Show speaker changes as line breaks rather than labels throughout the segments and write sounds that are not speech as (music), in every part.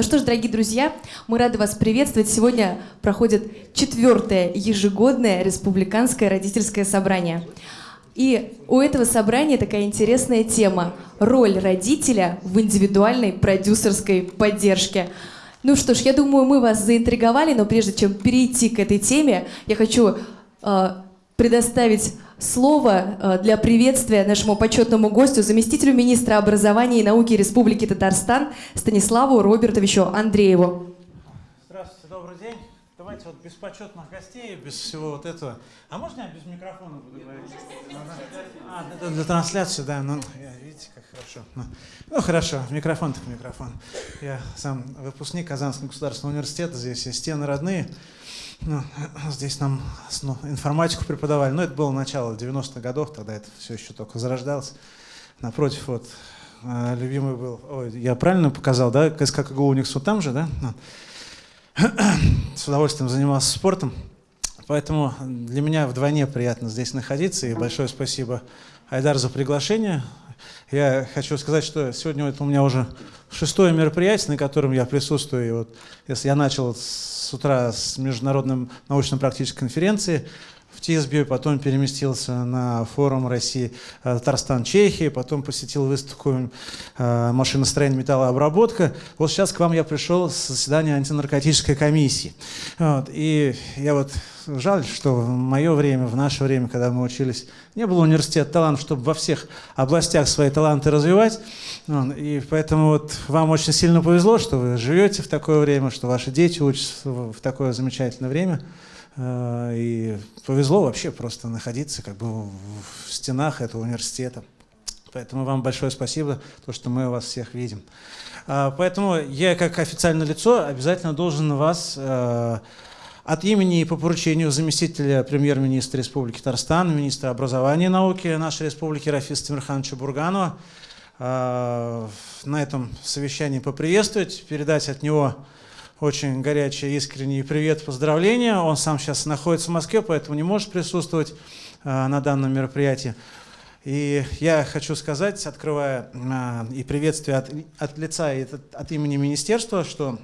Ну что ж, дорогие друзья, мы рады вас приветствовать. Сегодня проходит четвертое ежегодное республиканское родительское собрание. И у этого собрания такая интересная тема – роль родителя в индивидуальной продюсерской поддержке. Ну что ж, я думаю, мы вас заинтриговали, но прежде чем перейти к этой теме, я хочу э, предоставить слово э, для приветствия нашему почетному гостю, заместителю министра образования и науки Республики Татарстан Станиславу Робертовичу Андрееву.
Здравствуйте, добрый день. Давайте вот без почетных гостей, без всего вот этого. А можно я без микрофона буду говорить? А, для, для трансляции, да. Ну, видите, как хорошо. Ну, ну хорошо, микрофон-то микрофон. Я сам выпускник Казанского государственного университета, здесь и стены родные. Ну, здесь нам ну, информатику преподавали, но это было начало 90-х годов, тогда это все еще только зарождалось. Напротив, вот, э, любимый был, ой, я правильно показал, да, КСК Уникс вот там же, да? Ну, (clears throat) с удовольствием занимался спортом, поэтому для меня вдвойне приятно здесь находиться, и большое спасибо Айдар за приглашение. Я хочу сказать, что сегодня это у меня уже шестое мероприятие, на котором я присутствую. И вот, если я начал с утра с международной научно-практической конференции в ТИСБе, потом переместился на форум России, э, Татарстан, Чехия, потом посетил выставку э, машиностроения металлообработка. Вот сейчас к вам я пришел с заседания антинаркотической комиссии. Вот, и я вот жаль, что в мое время, в наше время, когда мы учились, не было университета талантов, чтобы во всех областях свои таланты развивать. И поэтому вот вам очень сильно повезло, что вы живете в такое время, что ваши дети учатся в такое замечательное время. Э, и повезло вообще просто находиться как бы в стенах этого университета. Поэтому вам большое спасибо, то, что мы вас всех видим. А, поэтому я, как официальное лицо, обязательно должен вас э, от имени и по поручению заместителя премьер-министра Республики Татарстан, министра образования и науки нашей республики Рафиса Тимирхановича Бурганова э, на этом совещании поприветствовать, передать от него очень горячий, искренний привет, поздравления. Он сам сейчас находится в Москве, поэтому не может присутствовать э, на данном мероприятии. И я хочу сказать, открывая э, и приветствие от, от лица и от, от имени министерства, что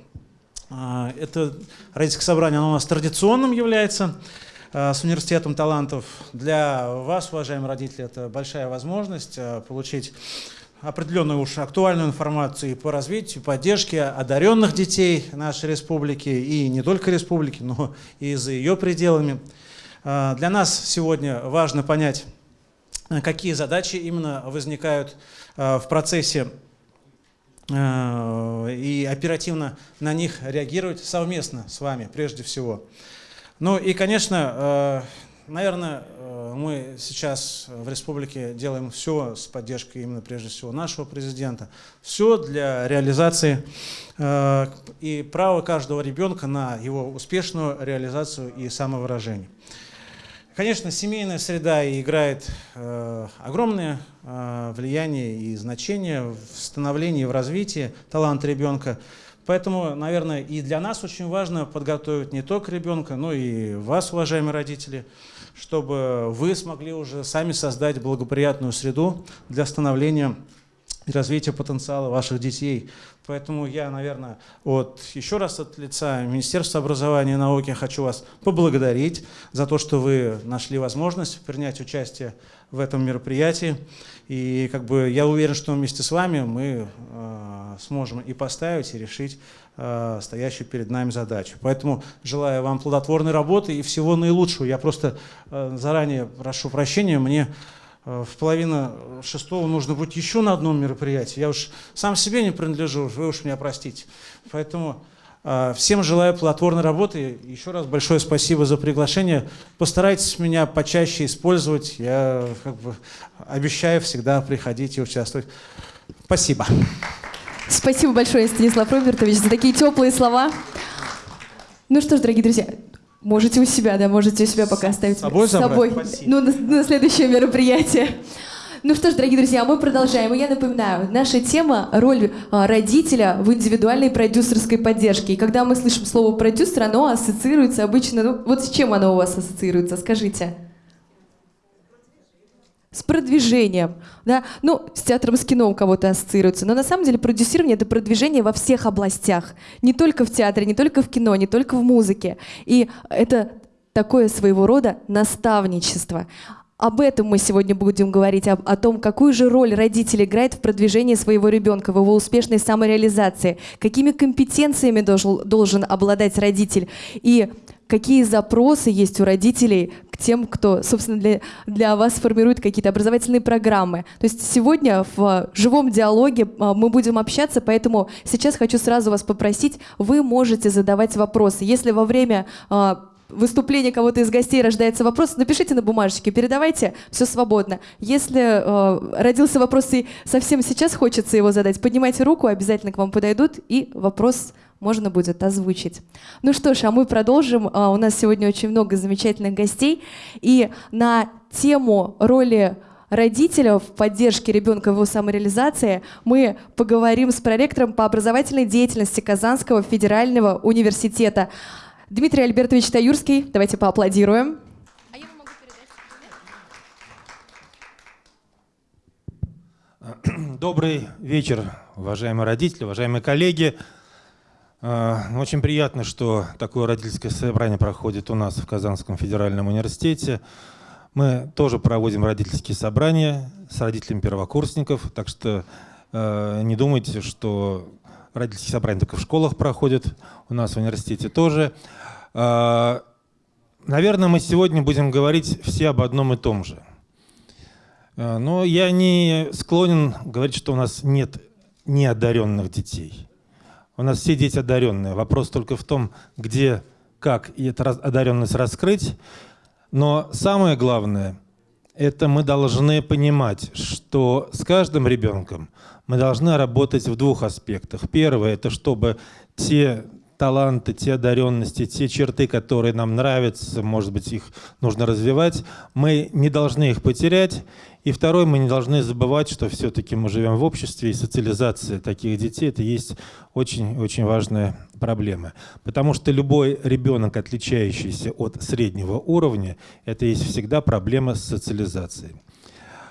это родительское собрание оно у нас традиционным является э, с университетом талантов. Для вас, уважаемые родители, это большая возможность э, получить определенную уж актуальную информацию по развитию, поддержке одаренных детей нашей республики, и не только республики, но и за ее пределами. А, для нас сегодня важно понять, какие задачи именно возникают а, в процессе а, и оперативно на них реагировать совместно с вами прежде всего. Ну и, конечно, Наверное, э, мы сейчас в республике делаем все с поддержкой именно прежде всего нашего президента. Все для реализации э, и права каждого ребенка на его успешную реализацию и самовыражение. Конечно, семейная среда играет э, огромное влияние и значение в становлении, в развитии таланта ребенка. Поэтому, наверное, и для нас очень важно подготовить не только ребенка, но и вас, уважаемые родители, чтобы вы смогли уже сами создать благоприятную среду для становления и развития потенциала ваших детей. Поэтому я, наверное, вот еще раз от лица Министерства образования и науки хочу вас поблагодарить за то, что вы нашли возможность принять участие в этом мероприятии. И как бы я уверен, что вместе с вами мы э, сможем и поставить, и решить э, стоящую перед нами задачу. Поэтому желаю вам плодотворной работы и всего наилучшего. Я просто э, заранее прошу прощения, мне в половину шестого нужно быть еще на одном мероприятии. Я уж сам себе не принадлежу, вы уж меня простите. Поэтому э, всем желаю плодотворной работы. Еще раз большое спасибо за приглашение. Постарайтесь меня почаще использовать. Я как бы обещаю всегда приходить и участвовать. Спасибо.
Спасибо большое, Станислав Робертович, за такие теплые слова. Ну что ж, дорогие друзья, можете у себя, да, можете у себя пока оставить. С
собой,
с собой. Ну, на, на следующее мероприятие. Ну что ж, дорогие друзья, мы продолжаем. И я напоминаю, наша тема – роль а, родителя в индивидуальной продюсерской поддержке. И когда мы слышим слово «продюсер», оно ассоциируется обычно… Ну, вот с чем оно у вас ассоциируется? Скажите. С продвижением, да, ну, с театром, с кино у кого-то ассоциируется, но на самом деле продюсирование — это продвижение во всех областях, не только в театре, не только в кино, не только в музыке, и это такое своего рода наставничество. Об этом мы сегодня будем говорить, об, о том, какую же роль родитель играет в продвижении своего ребенка, в его успешной самореализации, какими компетенциями должен, должен обладать родитель. И какие запросы есть у родителей к тем, кто, собственно, для, для вас формирует какие-то образовательные программы. То есть сегодня в живом диалоге а, мы будем общаться, поэтому сейчас хочу сразу вас попросить, вы можете задавать вопросы. Если во время а, выступления кого-то из гостей рождается вопрос, напишите на бумажечке, передавайте, все свободно. Если э, родился вопрос и совсем сейчас хочется его задать, поднимайте руку, обязательно к вам подойдут, и вопрос можно будет озвучить. Ну что ж, а мы продолжим. А, у нас сегодня очень много замечательных гостей. И на тему роли родителя в поддержке ребенка в его самореализации мы поговорим с проректором по образовательной деятельности Казанского федерального университета. Дмитрий Альбертович Таюрский, давайте поаплодируем.
Добрый вечер, уважаемые родители, уважаемые коллеги. А, очень приятно, что такое родительское собрание проходит у нас в Казанском федеральном университете. Мы тоже проводим родительские собрания с родителями первокурсников, так что э, не думайте, что родительские собрания только в школах проходят, у нас в университете тоже. А, наверное, мы сегодня будем говорить все об одном и том же. А, но я не склонен говорить, что у нас нет неодаренных детей. У нас все дети одаренные. Вопрос только в том, где, как эту одаренность раскрыть. Но самое главное, это мы должны понимать, что с каждым ребенком мы должны работать в двух аспектах. Первое – это чтобы те таланты, те одаренности, те черты, которые нам нравятся, может быть, их нужно развивать, мы не должны их потерять. И второе, мы не должны забывать, что все-таки мы живем в обществе, и социализация таких детей – это есть очень-очень важная проблема. Потому что любой ребенок, отличающийся от среднего уровня, это есть всегда проблема с социализацией.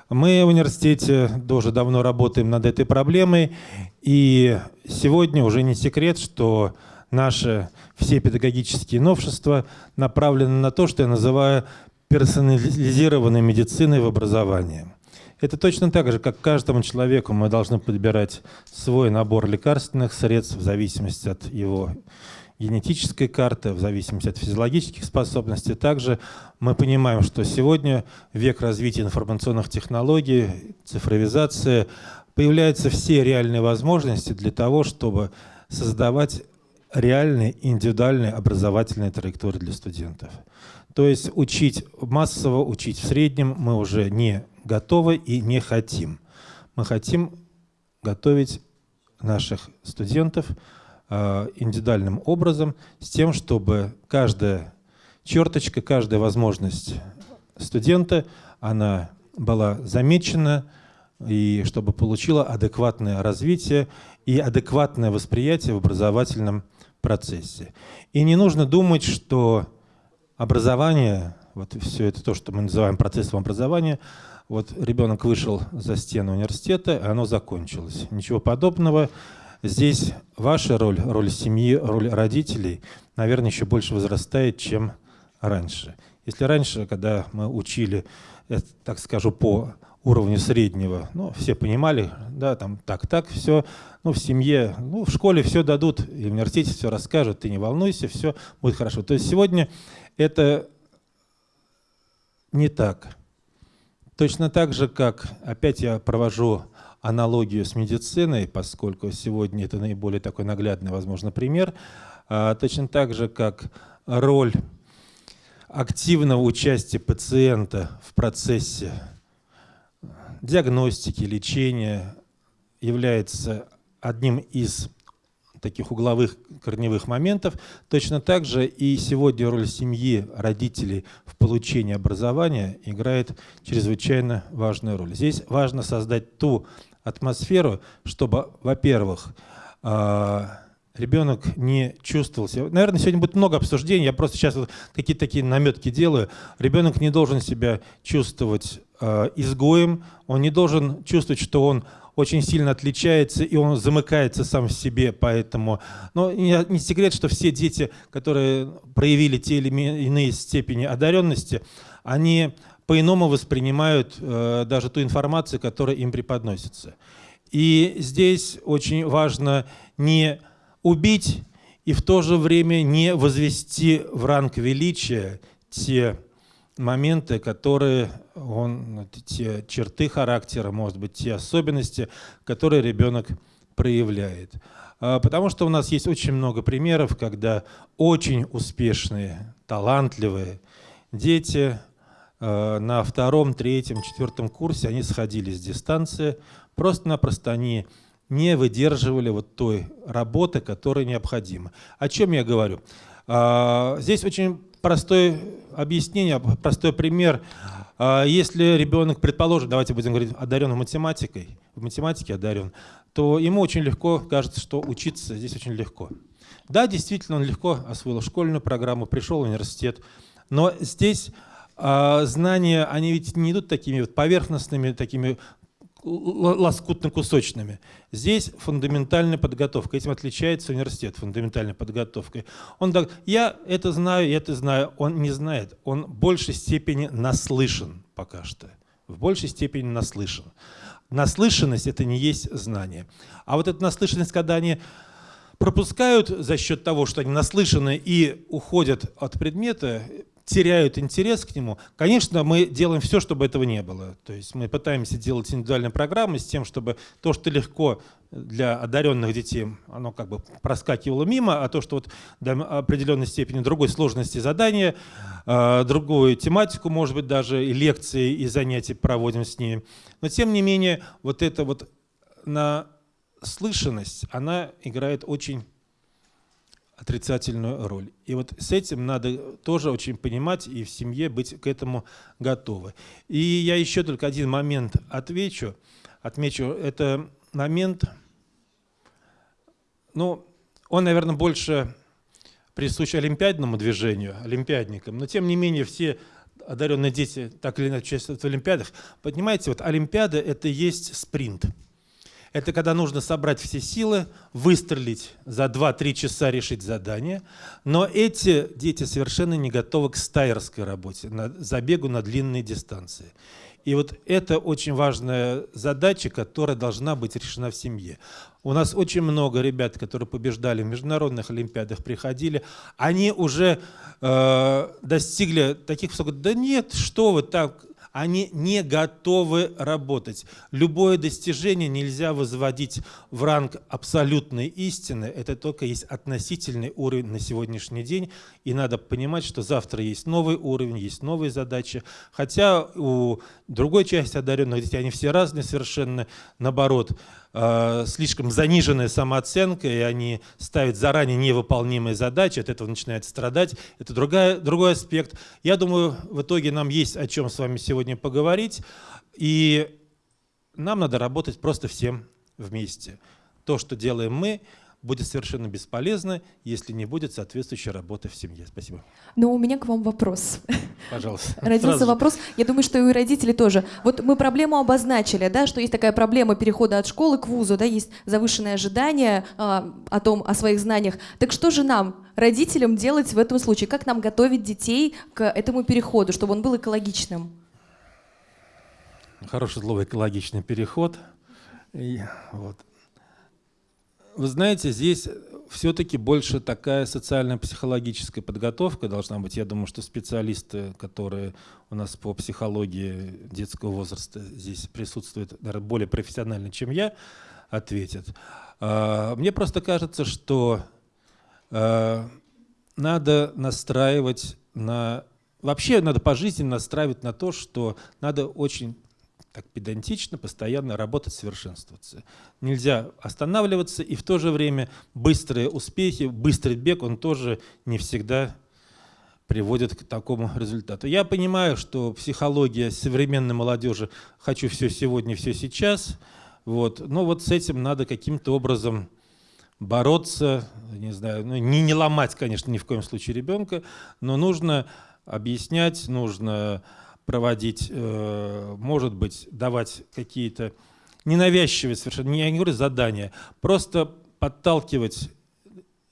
Мы в университете тоже давно работаем над этой проблемой, и сегодня уже не секрет, что наши все педагогические новшества направлены на то, что я называю персонализированной медициной в образовании. Это точно так же, как каждому человеку мы должны подбирать свой набор лекарственных средств в зависимости от его генетической карты, в зависимости от физиологических способностей. Также мы понимаем, что сегодня век развития информационных технологий, цифровизация, появляются все реальные возможности для того, чтобы создавать реальные индивидуальные образовательные траектории для студентов. То есть учить массово, учить в среднем мы уже не готовы и не хотим. Мы хотим готовить наших студентов э, индивидуальным образом с тем, чтобы каждая черточка, каждая возможность студента, она была замечена, и чтобы получила адекватное развитие и адекватное восприятие в образовательном процессе. И не нужно думать, что образование, вот все это то, что мы называем процессом образования, вот ребенок вышел за стену университета, и оно закончилось. Ничего подобного. Здесь ваша роль, роль семьи, роль родителей, наверное, еще больше возрастает, чем раньше. Если раньше, когда мы учили, так скажу, по уровню среднего. Ну, все понимали, да, там так-так, все. Ну, в семье, ну, в школе все дадут, и в университете все расскажут, ты не волнуйся, все будет хорошо. То есть сегодня это не так. Точно так же, как, опять я провожу аналогию с медициной, поскольку сегодня это наиболее такой наглядный, возможно, пример, а, точно так же, как роль активного участия пациента в процессе диагностики, лечения является одним из таких угловых корневых моментов. Точно так же и сегодня роль семьи, родителей в получении образования играет чрезвычайно важную роль. Здесь важно создать ту атмосферу, чтобы, во-первых, а, ребенок не чувствовал себя. Наверное, сегодня будет много обсуждений, я просто сейчас вот какие-то такие наметки делаю. Ребенок не должен себя чувствовать изгоем, он не должен чувствовать, что он очень сильно отличается, и он замыкается сам в себе, поэтому... Но не, не секрет, что все дети, которые проявили те или иные степени одаренности, они по-иному воспринимают э, даже ту информацию, которая им преподносится. И здесь очень важно не убить и в то же время не возвести в ранг величия те моменты, которые он, те черты характера, может быть, те особенности, которые ребенок проявляет. А, потому что у нас есть очень много примеров, когда очень успешные, талантливые дети а, на втором, третьем, четвертом курсе они сходили с дистанции, просто-напросто они не выдерживали вот той работы, которая необходима. О чем я говорю? А, здесь очень простое объяснение, простой пример. А, если ребенок, предположим, давайте будем говорить, одарен математикой, в математике одарен, то ему очень легко кажется, что учиться здесь очень легко. Да, действительно, он легко освоил школьную программу, пришел в университет, но здесь а, знания, они ведь не идут такими вот поверхностными, такими лоскутно-кусочными. Здесь фундаментальная подготовка. Этим отличается университет фундаментальной подготовкой. Он так, я это знаю, я это знаю. Он не знает. Он в большей степени наслышан пока что. В большей степени наслышан. Наслышанность – это не есть знание. А вот эта наслышанность, когда они пропускают за счет того, что они наслышаны и уходят от предмета, теряют интерес к нему, конечно, мы делаем все, чтобы этого не было. То есть мы пытаемся делать индивидуальные программы с тем, чтобы то, что легко для одаренных детей, оно как бы проскакивало мимо, а то, что вот до определенной степени другой сложности задания, а, другую тематику, может быть, даже и лекции, и занятия проводим с ними. Но тем не менее, вот эта вот наслышанность, она играет очень отрицательную роль. И вот с этим надо тоже очень понимать и в семье быть к этому готовы. И я еще только один момент отвечу, отмечу. Это момент, ну, он, наверное, больше присущ олимпиадному движению, олимпиадникам, но тем не менее все одаренные дети так или иначе участвуют в олимпиадах. Понимаете, вот олимпиада – это есть спринт – это когда нужно собрать все силы, выстрелить за 2-3 часа, решить задание. Но эти дети совершенно не готовы к стайерской работе, на забегу на длинные дистанции. И вот это очень важная задача, которая должна быть решена в семье. У нас очень много ребят, которые побеждали в международных олимпиадах, приходили, они уже э, достигли таких высоких, да нет, что вы так, они не готовы работать. Любое достижение нельзя возводить в ранг абсолютной истины, это только есть относительный уровень на сегодняшний день, и надо понимать, что завтра есть новый уровень, есть новые задачи, хотя у другой части одаренных детей, они все разные совершенно, наоборот, слишком заниженная самооценка, и они ставят заранее невыполнимые задачи, от этого начинают страдать. Это другая, другой аспект. Я думаю, в итоге нам есть о чем с вами сегодня поговорить, и нам надо работать просто всем вместе. То, что делаем мы, будет совершенно бесполезно, если не будет соответствующей работы в семье. Спасибо.
Но у меня к вам вопрос.
Пожалуйста. (laughs)
Родился Сразу. вопрос, я думаю, что и у родителей тоже. Вот мы проблему обозначили, да, что есть такая проблема перехода от школы к вузу, да, есть завышенное ожидание а, о том, о своих знаниях. Так что же нам, родителям, делать в этом случае? Как нам готовить детей к этому переходу, чтобы он был экологичным?
Хорошее слово «экологичный переход». И, вот. Вы знаете, здесь все-таки больше такая социально-психологическая подготовка должна быть. Я думаю, что специалисты, которые у нас по психологии детского возраста здесь присутствуют, наверное, более профессионально, чем я, ответят. А, мне просто кажется, что а, надо настраивать на... Вообще надо по жизни настраивать на то, что надо очень так педантично, постоянно работать, совершенствоваться. Нельзя останавливаться, и в то же время быстрые успехи, быстрый бег, он тоже не всегда приводит к такому результату. Я понимаю, что психология современной молодежи «хочу все сегодня, все сейчас», вот, но вот с этим надо каким-то образом бороться, не знаю, ну, не, не ломать, конечно, ни в коем случае ребенка, но нужно объяснять, нужно проводить, э, может быть, давать какие-то ненавязчивые совершенно, я не говорю задания, просто подталкивать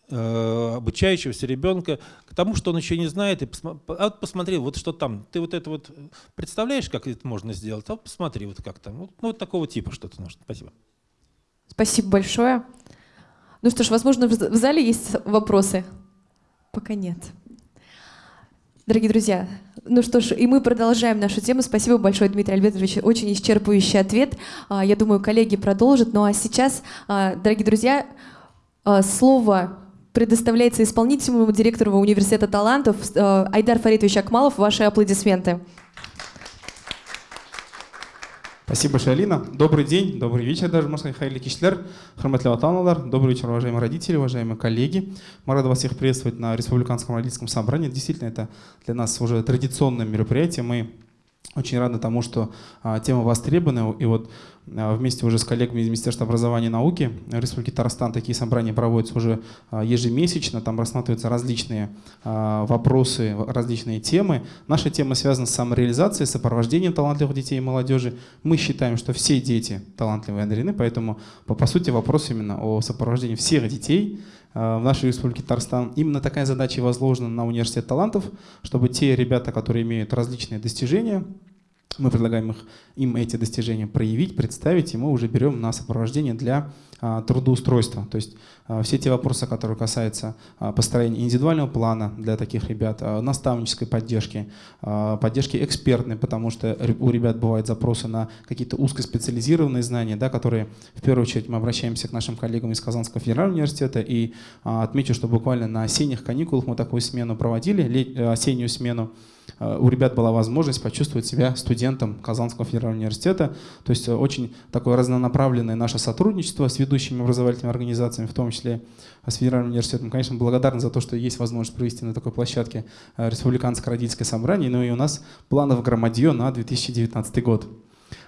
э, обучающегося ребенка к тому, что он еще не знает, и посма а вот посмотри, вот что там, ты вот это вот представляешь, как это можно сделать, а вот посмотри, вот как там, ну вот такого типа что-то нужно. Спасибо.
Спасибо большое. Ну что ж, возможно, в зале есть вопросы? Пока нет. Дорогие друзья, ну что ж, и мы продолжаем нашу тему. Спасибо большое, Дмитрий Альбертович, очень исчерпывающий ответ. А, я думаю, коллеги продолжат. Ну а сейчас, а, дорогие друзья, а, слово предоставляется исполнительному директору Университета талантов Айдар Фаритович Акмалов. Ваши аплодисменты.
Спасибо большое, Алина. Добрый день, добрый вечер даже, можно сказать, хайли кишлер, храматли Добрый вечер, уважаемые родители, уважаемые коллеги. Мы рады вас всех приветствовать на Республиканском родительском собрании. Действительно, это для нас уже традиционное мероприятие. Мы очень рады тому, что а, тема востребована. И вот вместе уже с коллегами из Министерства образования и науки Республики Татарстан такие собрания проводятся уже а, ежемесячно. Там рассматриваются различные а, вопросы, различные темы. Наша тема связана с самореализацией, сопровождением талантливых детей и молодежи. Мы считаем, что все дети талантливые и одарены, поэтому по, по сути вопрос именно о сопровождении всех детей в нашей республике Татарстан. Именно такая задача возложена на университет талантов, чтобы те ребята, которые имеют различные достижения, мы предлагаем их, им эти достижения проявить, представить, и мы уже берем на сопровождение для трудоустройства. То есть а, все те вопросы, которые касаются а, построения индивидуального плана для таких ребят, а, наставнической поддержки, а, поддержки экспертной, потому что у ребят бывают запросы на какие-то узкоспециализированные знания, да, которые в первую очередь мы обращаемся к нашим коллегам из Казанского федерального университета. И а, отмечу, что буквально на осенних каникулах мы такую смену проводили, осеннюю смену. Э, у ребят была возможность почувствовать себя студентом Казанского федерального университета. То есть э, очень такое разнонаправленное наше сотрудничество с ведущими образовательными организациями, в том числе с федеральным университетом. Конечно, благодарны за то, что есть возможность провести на такой площадке э, республиканское родительское собрание. Ну и у нас планов громадье на 2019 год.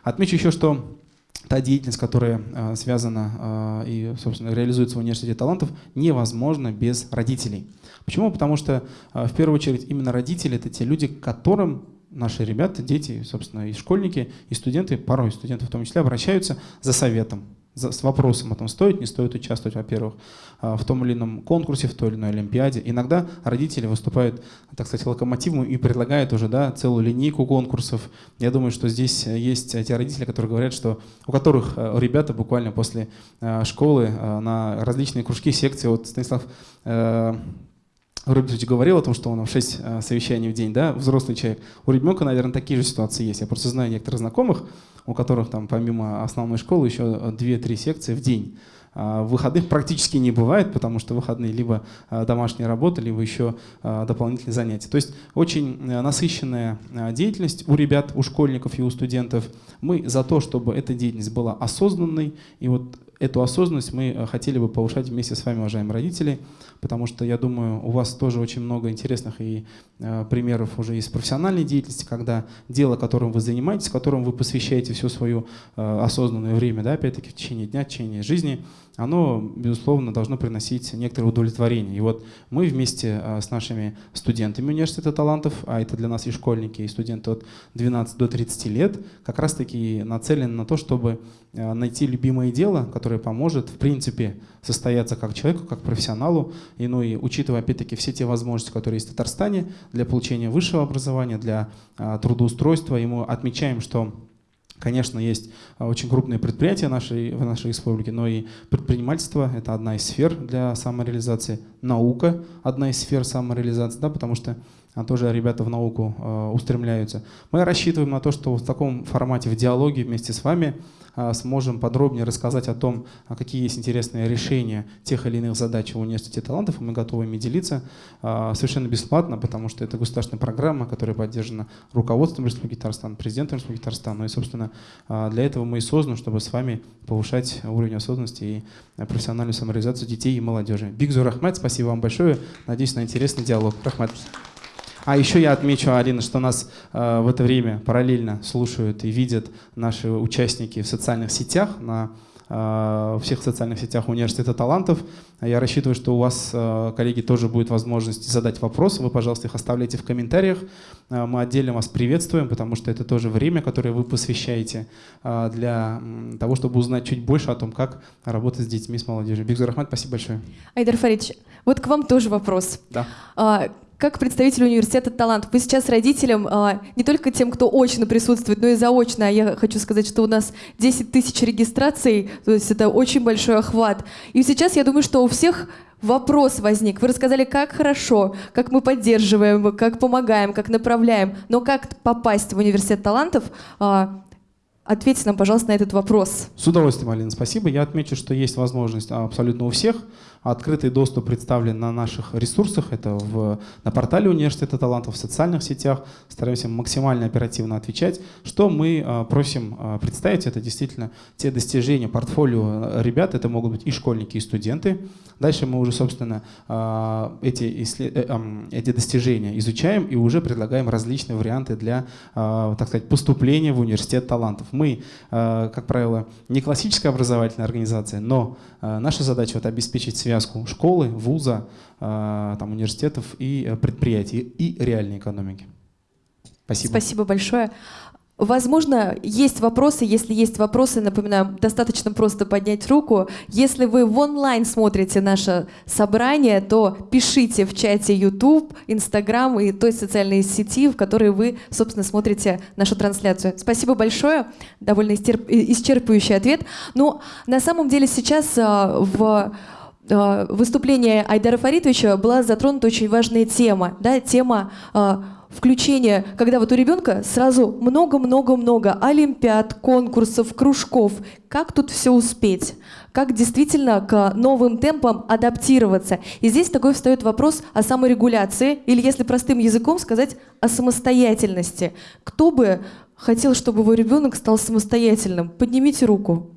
Отмечу еще, что та деятельность, которая э, связана и, собственно, реализуется в университете талантов, невозможна без родителей. Почему? Потому что, в первую очередь, именно родители — это те люди, к которым наши ребята, дети, собственно, и школьники, и студенты, порой студенты в том числе, обращаются за советом с вопросом о том, стоит, не стоит участвовать, во-первых, а, в том или ином конкурсе, в той или иной олимпиаде. Иногда родители выступают, так сказать, локомотивом и предлагают уже да, целую линейку конкурсов. Я думаю, что здесь есть те родители, которые говорят, что у которых э, ребята буквально после э, школы э, на различные кружки, секции, вот Станислав Рубинович говорил о том, что он в 6 совещаний в день, да, взрослый человек. У ребенка, наверное, такие же ситуации есть. Я просто знаю некоторых знакомых, у которых там помимо основной школы еще 2-3 секции в день. А, выходных практически не бывает, потому что выходные либо а, домашняя работа, либо еще а, дополнительные занятия. То есть очень э, насыщенная деятельность у ребят, у школьников и у студентов. Мы за то, чтобы эта деятельность была осознанной. И вот эту осознанность мы э, хотели бы повышать вместе с вами, уважаемые родители, потому что я думаю, у вас тоже очень много интересных и э, примеров уже из профессиональной деятельности, когда дело, которым вы занимаетесь, которым вы посвящаете все свое э, осознанное время, да, опять-таки в течение дня, в течение жизни, оно, безусловно, должно приносить некоторое удовлетворение. И вот мы вместе э, с нашими студентами университета талантов, а это для нас и школьники, и студенты от 12 до 30 лет, как раз-таки нацелены на то, чтобы э, найти любимое дело, которое поможет, в принципе, состояться как человеку, как профессионалу, и, ну и учитывая, опять-таки, все те возможности, которые есть в Татарстане для получения высшего образования, для а, трудоустройства, и мы отмечаем, что Конечно, есть а, очень крупные предприятия нашей, в нашей республике, но и предпринимательство – это одна из сфер для самореализации, наука – одна из сфер самореализации, да, потому что тоже ребята в науку э, устремляются. Мы рассчитываем на то, что в таком формате, в диалоге вместе с вами э, сможем подробнее рассказать о том, а какие есть интересные решения тех или иных задач в университете талантов, мы готовы ими делиться э, совершенно бесплатно, потому что это государственная программа, которая поддержана руководством Республики Татарстан, президентом Республики Татарстан. Ну и, собственно, для этого мы и созданы, чтобы с вами повышать уровень осознанности и профессиональную самореализацию детей и молодежи. Бигзу Рахмат, спасибо вам большое. Надеюсь на интересный диалог. Рахмат. А еще я отмечу, Алина, что нас э, в это время параллельно слушают и видят наши участники в социальных сетях на в всех социальных сетях Университета талантов. Я рассчитываю, что у вас, коллеги, тоже будет возможность задать вопросы. Вы, пожалуйста, их оставляйте в комментариях. Мы отдельно вас приветствуем, потому что это тоже время, которое вы посвящаете для того, чтобы узнать чуть больше о том, как работать с детьми, с молодежью. Бигзур Рахмат, спасибо большое.
Айдар Фаридович, вот к вам тоже вопрос.
Да.
А, как представитель университета талантов, вы сейчас родителям, а, не только тем, кто очно присутствует, но и заочно, я хочу сказать, что у нас 10 тысяч регистраций, то есть это очень большой охват. И сейчас я думаю, что у всех вопрос возник. Вы рассказали, как хорошо, как мы поддерживаем, как помогаем, как направляем, но как попасть в университет талантов, а, Ответьте нам, пожалуйста, на этот вопрос.
С удовольствием, Алина, спасибо. Я отмечу, что есть возможность абсолютно у всех. Открытый доступ представлен на наших ресурсах, это в, на портале Университета талантов, в социальных сетях. Стараемся максимально оперативно отвечать. Что мы а, просим а, представить, это действительно те достижения портфолио ребят, это могут быть и школьники, и студенты. Дальше мы уже, собственно, а, эти, э, эти достижения изучаем и уже предлагаем различные варианты для, так сказать, поступления в Университет талантов. Мы, как правило, не классическая образовательная организация, но наша задача вот обеспечить связку школы, вуза, а, там, университетов и э, предприятий, и реальной экономики. Спасибо.
Спасибо большое. Возможно, есть вопросы. Если есть вопросы, напоминаю, достаточно просто поднять руку. Если вы в онлайн смотрите наше собрание, то пишите в чате YouTube, Instagram и той социальной сети, в которой вы, собственно, смотрите нашу трансляцию. Спасибо большое. Довольно исчерпывающий ответ. Но на самом деле сейчас а, в Э, выступления Айдара Фаритовича была затронута очень важная тема, да, тема включения, когда вот у ребенка сразу много-много-много олимпиад, конкурсов, кружков. Как тут все успеть? Как действительно к новым темпам адаптироваться? И здесь такой встает вопрос о саморегуляции, или если простым языком сказать, о самостоятельности. Кто бы хотел, чтобы его ребенок стал самостоятельным? Поднимите руку.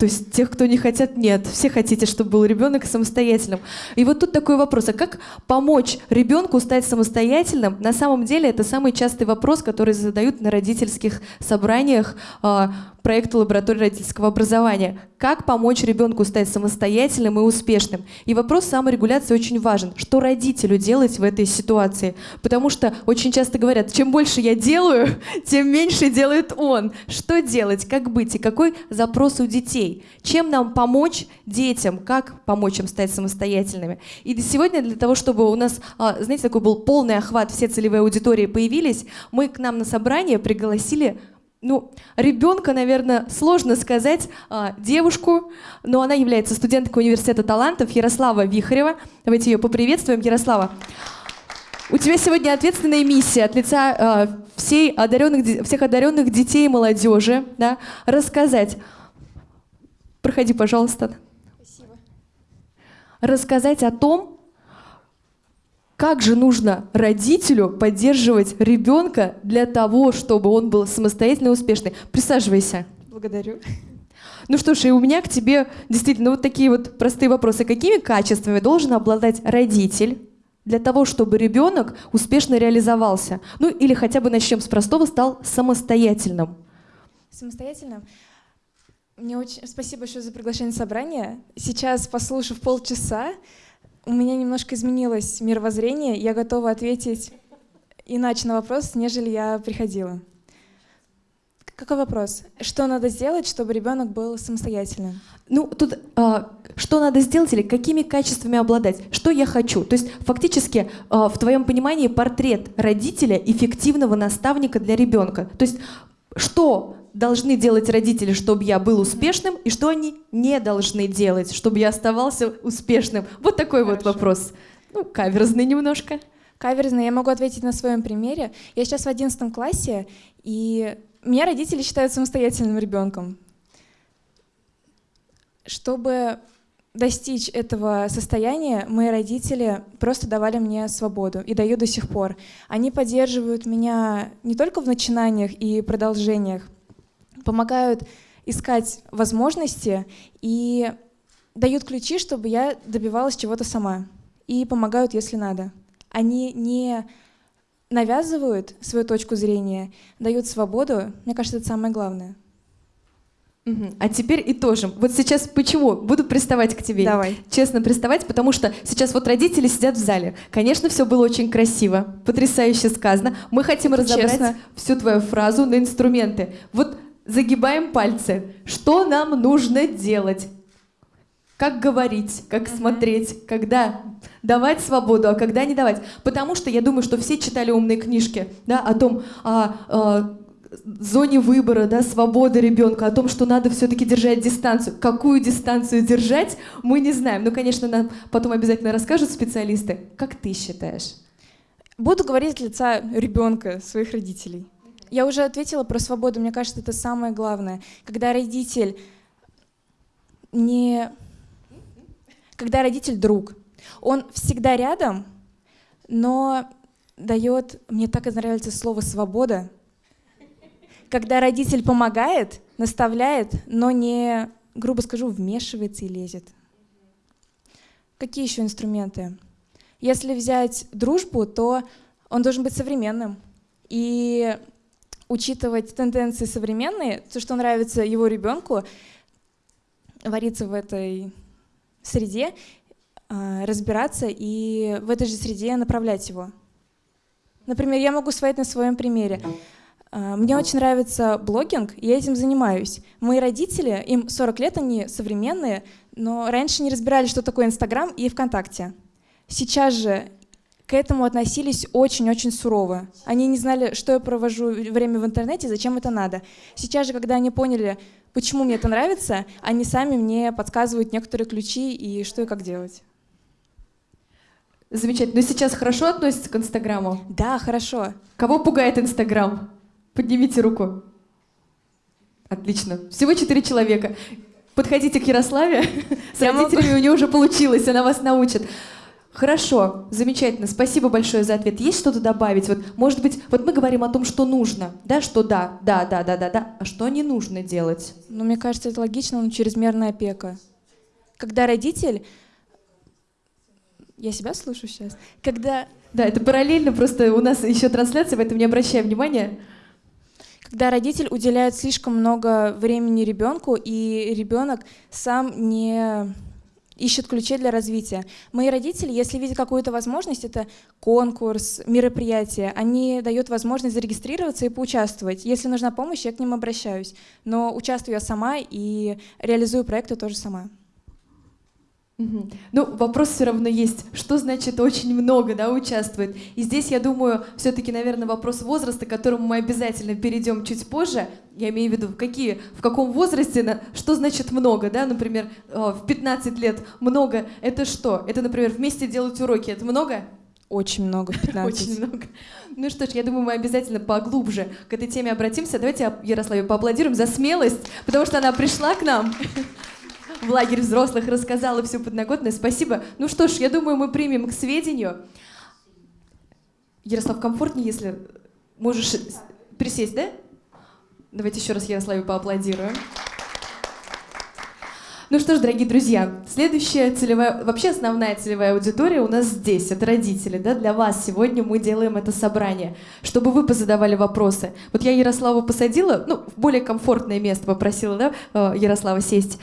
То есть тех, кто не хотят, нет. Все хотите, чтобы был ребенок самостоятельным. И вот тут такой вопрос, а как помочь ребенку стать самостоятельным? На самом деле это самый частый вопрос, который задают на родительских собраниях а, проекту лаборатории родительского образования. Как помочь ребенку стать самостоятельным и успешным? И вопрос саморегуляции очень важен. Что родителю делать в этой ситуации? Потому что очень часто говорят, чем больше я делаю, (laughs) тем меньше делает он. Что делать? Как быть? И какой запрос у детей? Чем нам помочь детям? Как помочь им стать самостоятельными? И сегодня для того, чтобы у нас, а, знаете, такой был полный охват, все целевые аудитории появились, мы к нам на собрание пригласили ну, ребенка, наверное, сложно сказать, а, девушку, но она является студенткой университета талантов Ярослава Вихарева. Давайте ее поприветствуем. Ярослава, у тебя сегодня ответственная миссия от лица а, всей одаренных, всех одаренных детей и молодежи да, рассказать. Проходи, пожалуйста. Спасибо. Рассказать о том, как же нужно родителю поддерживать ребенка для того, чтобы он был самостоятельно и успешный? Присаживайся.
Благодарю.
Ну что ж, и у меня к тебе действительно вот такие вот простые вопросы. Какими качествами должен обладать родитель для того, чтобы ребенок успешно реализовался? Ну или хотя бы начнем с простого, стал самостоятельным.
Самостоятельным? Мне очень спасибо большое за приглашение на собрание. Сейчас, послушав полчаса, у меня немножко изменилось мировоззрение, я готова ответить иначе на вопрос, нежели я приходила. Какой вопрос? Что надо сделать, чтобы ребенок был самостоятельным?
Ну, тут а, что надо сделать или какими качествами обладать? Что я хочу? То есть фактически а, в твоем понимании портрет родителя эффективного наставника для ребенка. То есть что должны делать родители, чтобы я был успешным, и что они не должны делать, чтобы я оставался успешным? Вот такой Хорошо. вот вопрос. Ну, каверзный немножко.
Каверзный. Я могу ответить на своем примере. Я сейчас в одиннадцатом классе, и меня родители считают самостоятельным ребенком. Чтобы достичь этого состояния, мои родители просто давали мне свободу и дают до сих пор. Они поддерживают меня не только в начинаниях и продолжениях, помогают искать возможности и дают ключи, чтобы я добивалась чего-то сама. И помогают, если надо. Они не навязывают свою точку зрения, дают свободу. Мне кажется, это самое главное.
А теперь итожим. Вот сейчас почему? Буду приставать к тебе.
Давай.
Честно приставать, потому что сейчас вот родители сидят в зале. Конечно, все было очень красиво, потрясающе сказано. Мы хотим
Это
разобрать
честно.
всю твою фразу на инструменты. Вот загибаем пальцы. Что нам нужно делать? Как говорить, как смотреть, когда давать свободу, а когда не давать. Потому что я думаю, что все читали умные книжки да, о том, о, о зоне выбора, да, свободы ребенка, о том, что надо все-таки держать дистанцию. Какую дистанцию держать, мы не знаем. Ну, конечно, нам потом обязательно расскажут специалисты. Как ты считаешь?
Буду говорить от лица ребенка, своих родителей. Я уже ответила про свободу. Мне кажется, это самое главное. Когда родитель не... Когда родитель друг, он всегда рядом, но дает... Мне так и нравится слово «свобода». Когда родитель помогает, наставляет, но не, грубо скажу, вмешивается и лезет. Какие еще инструменты? Если взять дружбу, то он должен быть современным. И учитывать тенденции современные, то, что нравится его ребенку, вариться в этой среде, а, разбираться и в этой же среде направлять его. Например, я могу сказать на своем примере. А, Мне очень нравится блогинг, и я этим занимаюсь. Мои родители, им 40 лет, они современные, но раньше не разбирали, что такое Инстаграм и ВКонтакте. Сейчас же к этому относились очень-очень сурово. Они не знали, что я провожу время в интернете, зачем это надо. Сейчас же, когда они поняли, почему мне это нравится, они сами мне подсказывают некоторые ключи и что и как делать.
Замечательно. Но сейчас хорошо относится к Инстаграму?
Да, хорошо.
Кого пугает Инстаграм? Поднимите руку. Отлично. Всего четыре человека. Подходите к Ярославе. (laughs) С
Я могу-
родителями у нее уже получилось, она вас научит. Хорошо, замечательно. Спасибо большое за ответ. Есть что-то добавить? Вот, может быть, вот мы говорим о том, что нужно, да, что да, да, да, да, да, да, а что не нужно делать?
Но мне кажется, это логично, но чрезмерная опека. Когда родитель... Я себя слышу сейчас? Когда,
Да, это параллельно, просто у нас еще трансляция, поэтому не обращай внимания.
когда родитель уделяет слишком много времени ребенку, и ребенок сам не ищет ключей для развития. Мои родители, если видят какую-то возможность, это конкурс, мероприятие, они дают возможность зарегистрироваться и поучаствовать. Если нужна помощь, я к ним обращаюсь. Но участвую я сама и реализую проекты тоже сама.
Мгм. Ну, вопрос все равно есть. Что значит очень много, да, участвует? И здесь, я думаю, все-таки, наверное, вопрос возраста, к которому мы обязательно перейдем чуть позже. Я имею в виду, в, какие, в каком возрасте, на- что значит много, да, например, э, в 15 лет много, это что? Это, например, вместе делать уроки, это много?
Очень много, (laughs) в 15.
Очень много. Ну что ж, я думаю, мы обязательно поглубже к этой теме обратимся. Давайте Ярославе поаплодируем за смелость, потому что она пришла к нам (laughs) в лагерь взрослых, рассказала всю подноготную. Спасибо. Ну что ж, я думаю, мы примем к сведению. Ярослав, комфортнее, если можешь присесть, да? Давайте еще раз Ярославе поаплодируем. Ну что ж, дорогие друзья, следующая целевая, вообще основная целевая аудитория у нас здесь, это родители, да, для вас сегодня мы делаем это собрание, чтобы вы позадавали вопросы. Вот я Ярославу посадила, ну, в более комфортное место попросила, да, э, Ярослава сесть.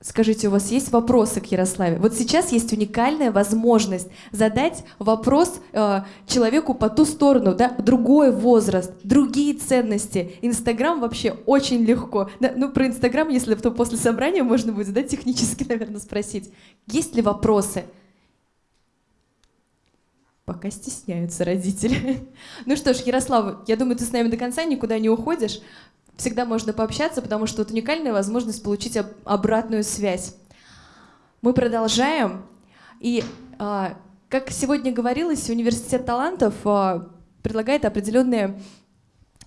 Скажите, у вас есть вопросы к Ярославе? Вот сейчас есть уникальная возможность задать вопрос э, человеку по ту сторону, да, другой возраст, другие ценности. Инстаграм вообще очень легко. Да, ну, про Инстаграм, если то после собрания можно будет, да, технически, наверное, спросить. Есть ли вопросы? Пока стесняются родители. (laughs) Ну что ж, Ярослав, я думаю, ты с нами до конца никуда не уходишь. Всегда можно пообщаться, потому что это уникальная возможность получить об- обратную связь. Мы продолжаем. И, а, как сегодня говорилось, Университет талантов а, предлагает определенные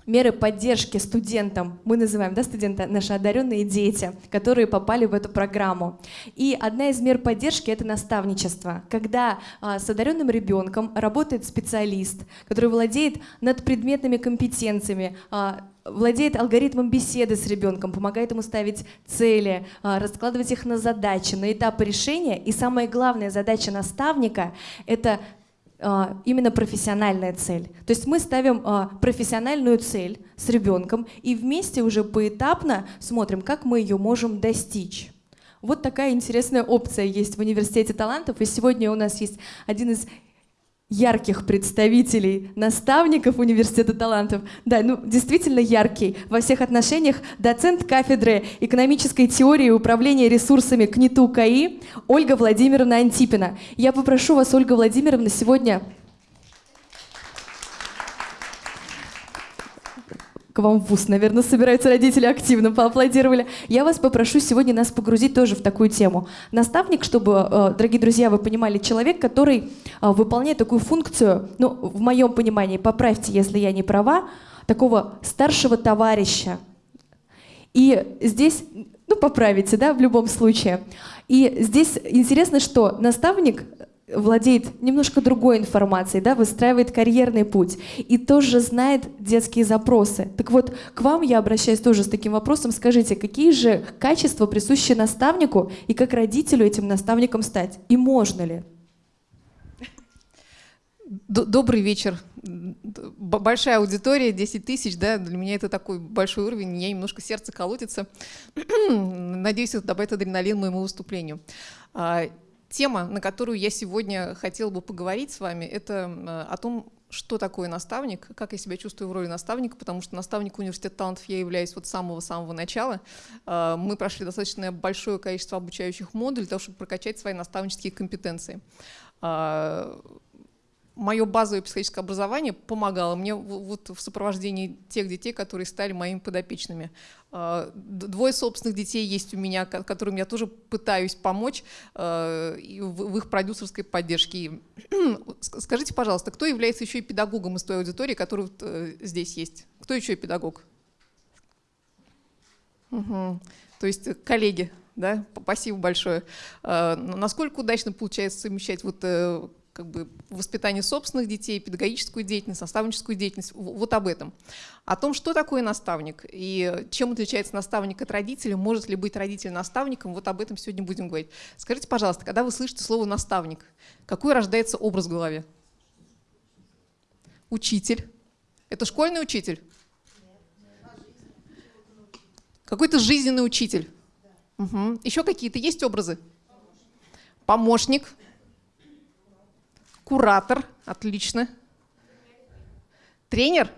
меры поддержки студентам. Мы называем да, студенты наши одаренные дети, которые попали в эту программу. И одна из мер поддержки — это наставничество. Когда а, с одаренным ребенком работает специалист, который владеет над предметными компетенциями, а, владеет алгоритмом беседы с ребенком, помогает ему ставить цели, а, раскладывать их на задачи, на этапы решения. И самая главная задача наставника — это а, именно профессиональная цель. То есть мы ставим а, профессиональную цель с ребенком и вместе уже поэтапно смотрим, как мы ее можем достичь. Вот такая интересная опция есть в Университете талантов. И сегодня у нас есть один из ярких представителей, наставников Университета талантов. Да, ну действительно яркий во всех отношениях. Доцент кафедры экономической теории и управления ресурсами КНИТУ КАИ Ольга Владимировна Антипина. Я попрошу вас, Ольга Владимировна, сегодня к вам в ВУЗ, наверное, собираются родители активно поаплодировали. Я вас попрошу сегодня нас погрузить тоже в такую тему. Наставник, чтобы, э, дорогие друзья, вы понимали, человек, который э, выполняет такую функцию, ну, в моем понимании, поправьте, если я не права, такого старшего товарища. И здесь, ну, поправите, да, в любом случае. И здесь интересно, что наставник владеет немножко другой информацией, да, выстраивает карьерный путь и тоже знает детские запросы. Так вот, к вам я обращаюсь тоже с таким вопросом. Скажите, какие же качества присущи наставнику и как родителю этим наставником стать? И можно ли?
Добрый вечер. Большая аудитория, 10 тысяч, да, для меня это такой большой уровень, меня немножко сердце колотится. (clears throat) Надеюсь, это добавит адреналин моему выступлению. А, Тема, на которую я сегодня хотела бы поговорить с вами, это э, о том, что такое наставник, как я себя чувствую в роли наставника, потому что наставник университета талантов я являюсь вот с самого-самого начала. Э, мы прошли достаточно большое количество обучающих модулей для того, чтобы прокачать свои наставнические компетенции э, мое базовое психологическое образование помогало мне вот в сопровождении тех детей, которые стали моими подопечными. А, двое собственных детей есть у меня, которым я тоже пытаюсь помочь а, в их продюсерской поддержке. (clears throat) Скажите, пожалуйста, кто является еще и педагогом из той аудитории, которая э, здесь есть? Кто еще и педагог? Угу. То есть коллеги, да? Спасибо большое. А, насколько удачно получается совмещать вот э, как бы воспитание собственных детей, педагогическую деятельность, наставническую деятельность, вот об этом. О том, что такое наставник и чем отличается наставник от родителя, может ли быть родитель наставником, вот об этом сегодня будем говорить. Скажите, пожалуйста, когда вы слышите слово «наставник», какой рождается образ в голове? Учитель. Это школьный учитель? Какой-то жизненный учитель. Угу. Еще какие-то есть образы? Помощник. Куратор, отлично. Тренер,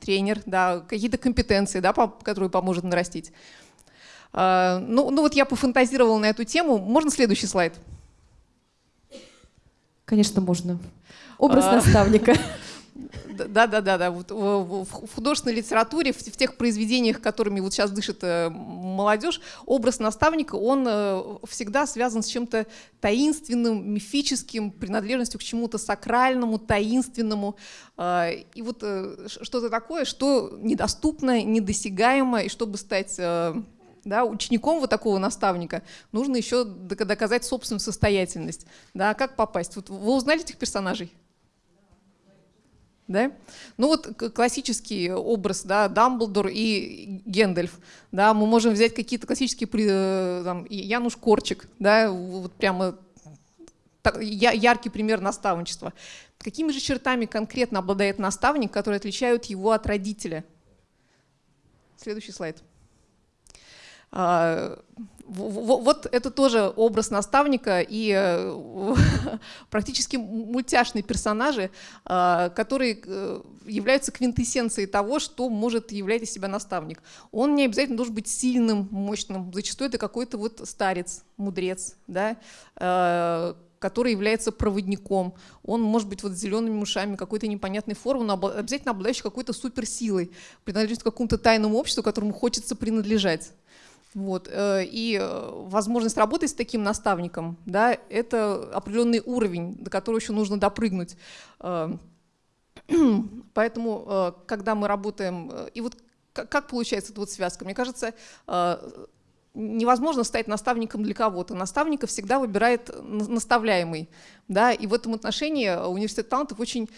тренер, да, какие-то компетенции, да, которые поможет нарастить. А, ну, ну вот я пофантазировала на эту тему. Можно следующий слайд?
Конечно, можно. Образ а, наставника. (laughs)
Да, да, да, да. Вот в художественной литературе, в, тех произведениях, которыми вот сейчас дышит э, молодежь, образ наставника, он э, всегда связан с чем-то таинственным, мифическим, принадлежностью к чему-то сакральному, таинственному. Э, и вот что-то такое, что недоступно, недосягаемо, и чтобы стать да, учеником вот такого наставника нужно еще доказать собственную состоятельность. Да, как попасть? Вот вы узнали этих персонажей? Да? Ну вот классический образ, да, Дамблдор и Гендальф. Да, мы можем взять какие-то классические, э, там, Януш Корчик, да, вот прямо яркий пример наставничества. Какими же чертами конкретно обладает наставник, которые отличают его от родителя? Следующий слайд. А, вот это тоже образ наставника и э, (laughs) практически мультяшные персонажи, а, которые э, являются квинтэссенцией того, что может являть из себя наставник. Он не обязательно должен быть сильным, мощным. Зачастую это какой-то вот старец, мудрец, да, а, который является проводником. Он может быть вот зелеными ушами, какой-то непонятной формы, но обязательно обладающий какой-то суперсилой, принадлежит к какому-то тайному обществу, которому хочется принадлежать. Вот. Э, и э, возможность работать с таким наставником, да, это определенный уровень, до которого еще нужно допрыгнуть. Э, (clears throat) поэтому, когда мы работаем, и вот как получается эта вот связка? Мне кажется, невозможно стать наставником для кого-то. Наставника всегда выбирает наставляемый. Да? И в этом отношении университет талантов очень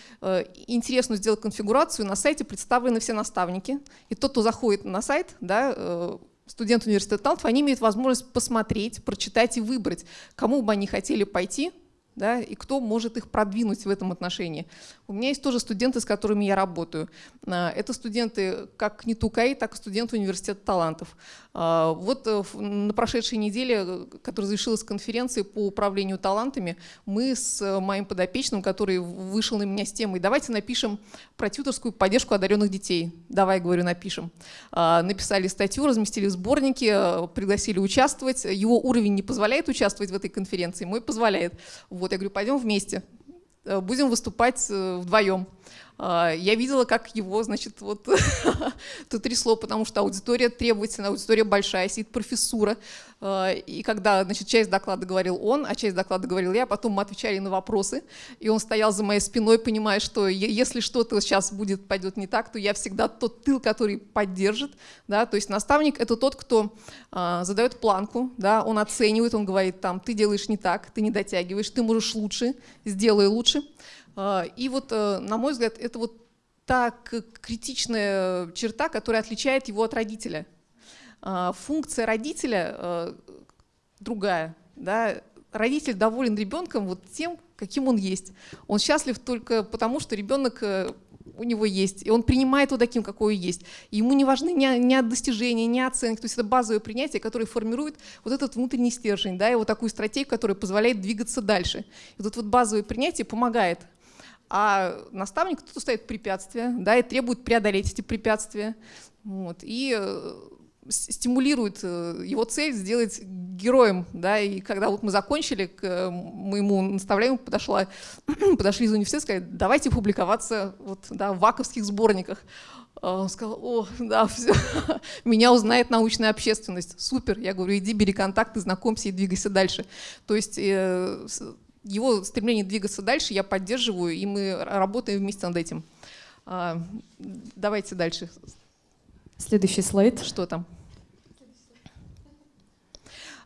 интересно сделал конфигурацию. На сайте представлены все наставники. И тот, кто заходит на сайт, да, студенты университета талантов, они имеют возможность посмотреть, прочитать и выбрать, кому бы они хотели пойти да, и кто может их продвинуть в этом отношении. У меня есть тоже студенты, с которыми я работаю. А, это студенты как НИТУКАИ, так и студенты университета талантов. А, вот э, на прошедшей неделе, которая завершилась конференцией по управлению талантами, мы с моим подопечным, который вышел на меня с темой «давайте напишем про тьюторскую поддержку одаренных детей». Давай, говорю, напишем. А, написали статью, разместили сборники, э, пригласили участвовать. Его уровень не позволяет участвовать в этой конференции, мой позволяет. Вот, я говорю, пойдем вместе. Э, будем выступать э, вдвоем. А, я видела, как его, значит, вот (laughs) тут трясло, потому что аудитория требовательная, аудитория большая, сидит профессура. А, и когда, значит, часть доклада говорил он, а часть доклада говорил я, потом мы отвечали на вопросы, и он стоял за моей спиной, понимая, что если что-то сейчас будет, пойдет не так, то я всегда тот тыл, который поддержит, да, то есть наставник — это тот, кто а, задает планку, да, он оценивает, он говорит, там, ты делаешь не так, ты не дотягиваешь, ты можешь лучше, сделай лучше. А, и вот, э, на мой взгляд, это вот та критичная черта, которая отличает его от родителя. А, функция родителя э, другая. Да? Родитель доволен ребенком вот тем, каким он есть. Он счастлив только потому, что ребенок э, у него есть, и он принимает его таким, какой есть. И ему не важны ни, ни достижения, ни оценки, то есть это базовое принятие, которое формирует вот этот внутренний стержень, да, и вот такую стратегию, которая позволяет двигаться дальше. И вот, вот базовое принятие помогает а наставник тут ставит препятствия, да, и требует преодолеть эти препятствия. Вот, и э, стимулирует э, его цель сделать героем. Да, и когда вот мы закончили, к э, моему наставлению подошла, (clears throat) подошли из университета, сказали, давайте публиковаться вот, да, в ваковских сборниках. А он сказал, о, да, все, (laughs) меня узнает научная общественность, супер. Я говорю, иди, бери контакты, знакомься и двигайся дальше. То есть его стремление двигаться дальше я поддерживаю, и мы работаем вместе над этим. А, давайте дальше.
Следующий слайд.
Что там?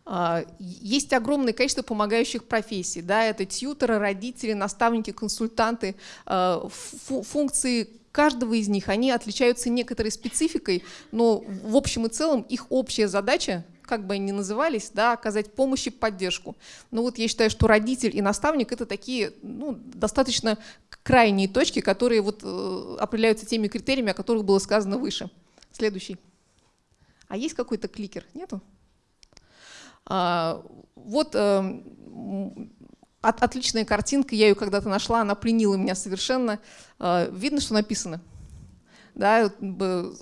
А, есть огромное количество помогающих профессий. Да, это тьютеры, родители, наставники, консультанты. А, функции каждого из них, они отличаются некоторой спецификой, но в общем и целом их общая задача как бы они ни назывались, да, оказать помощь и поддержку. Но вот я считаю, что родитель и наставник — это такие ну, достаточно крайние точки, которые вот, э, определяются теми критериями, о которых было сказано выше. Следующий. А есть какой-то кликер? Нету? А, вот э, от, отличная картинка, я ее когда-то нашла, она пленила меня совершенно. Э, видно, что написано. Да,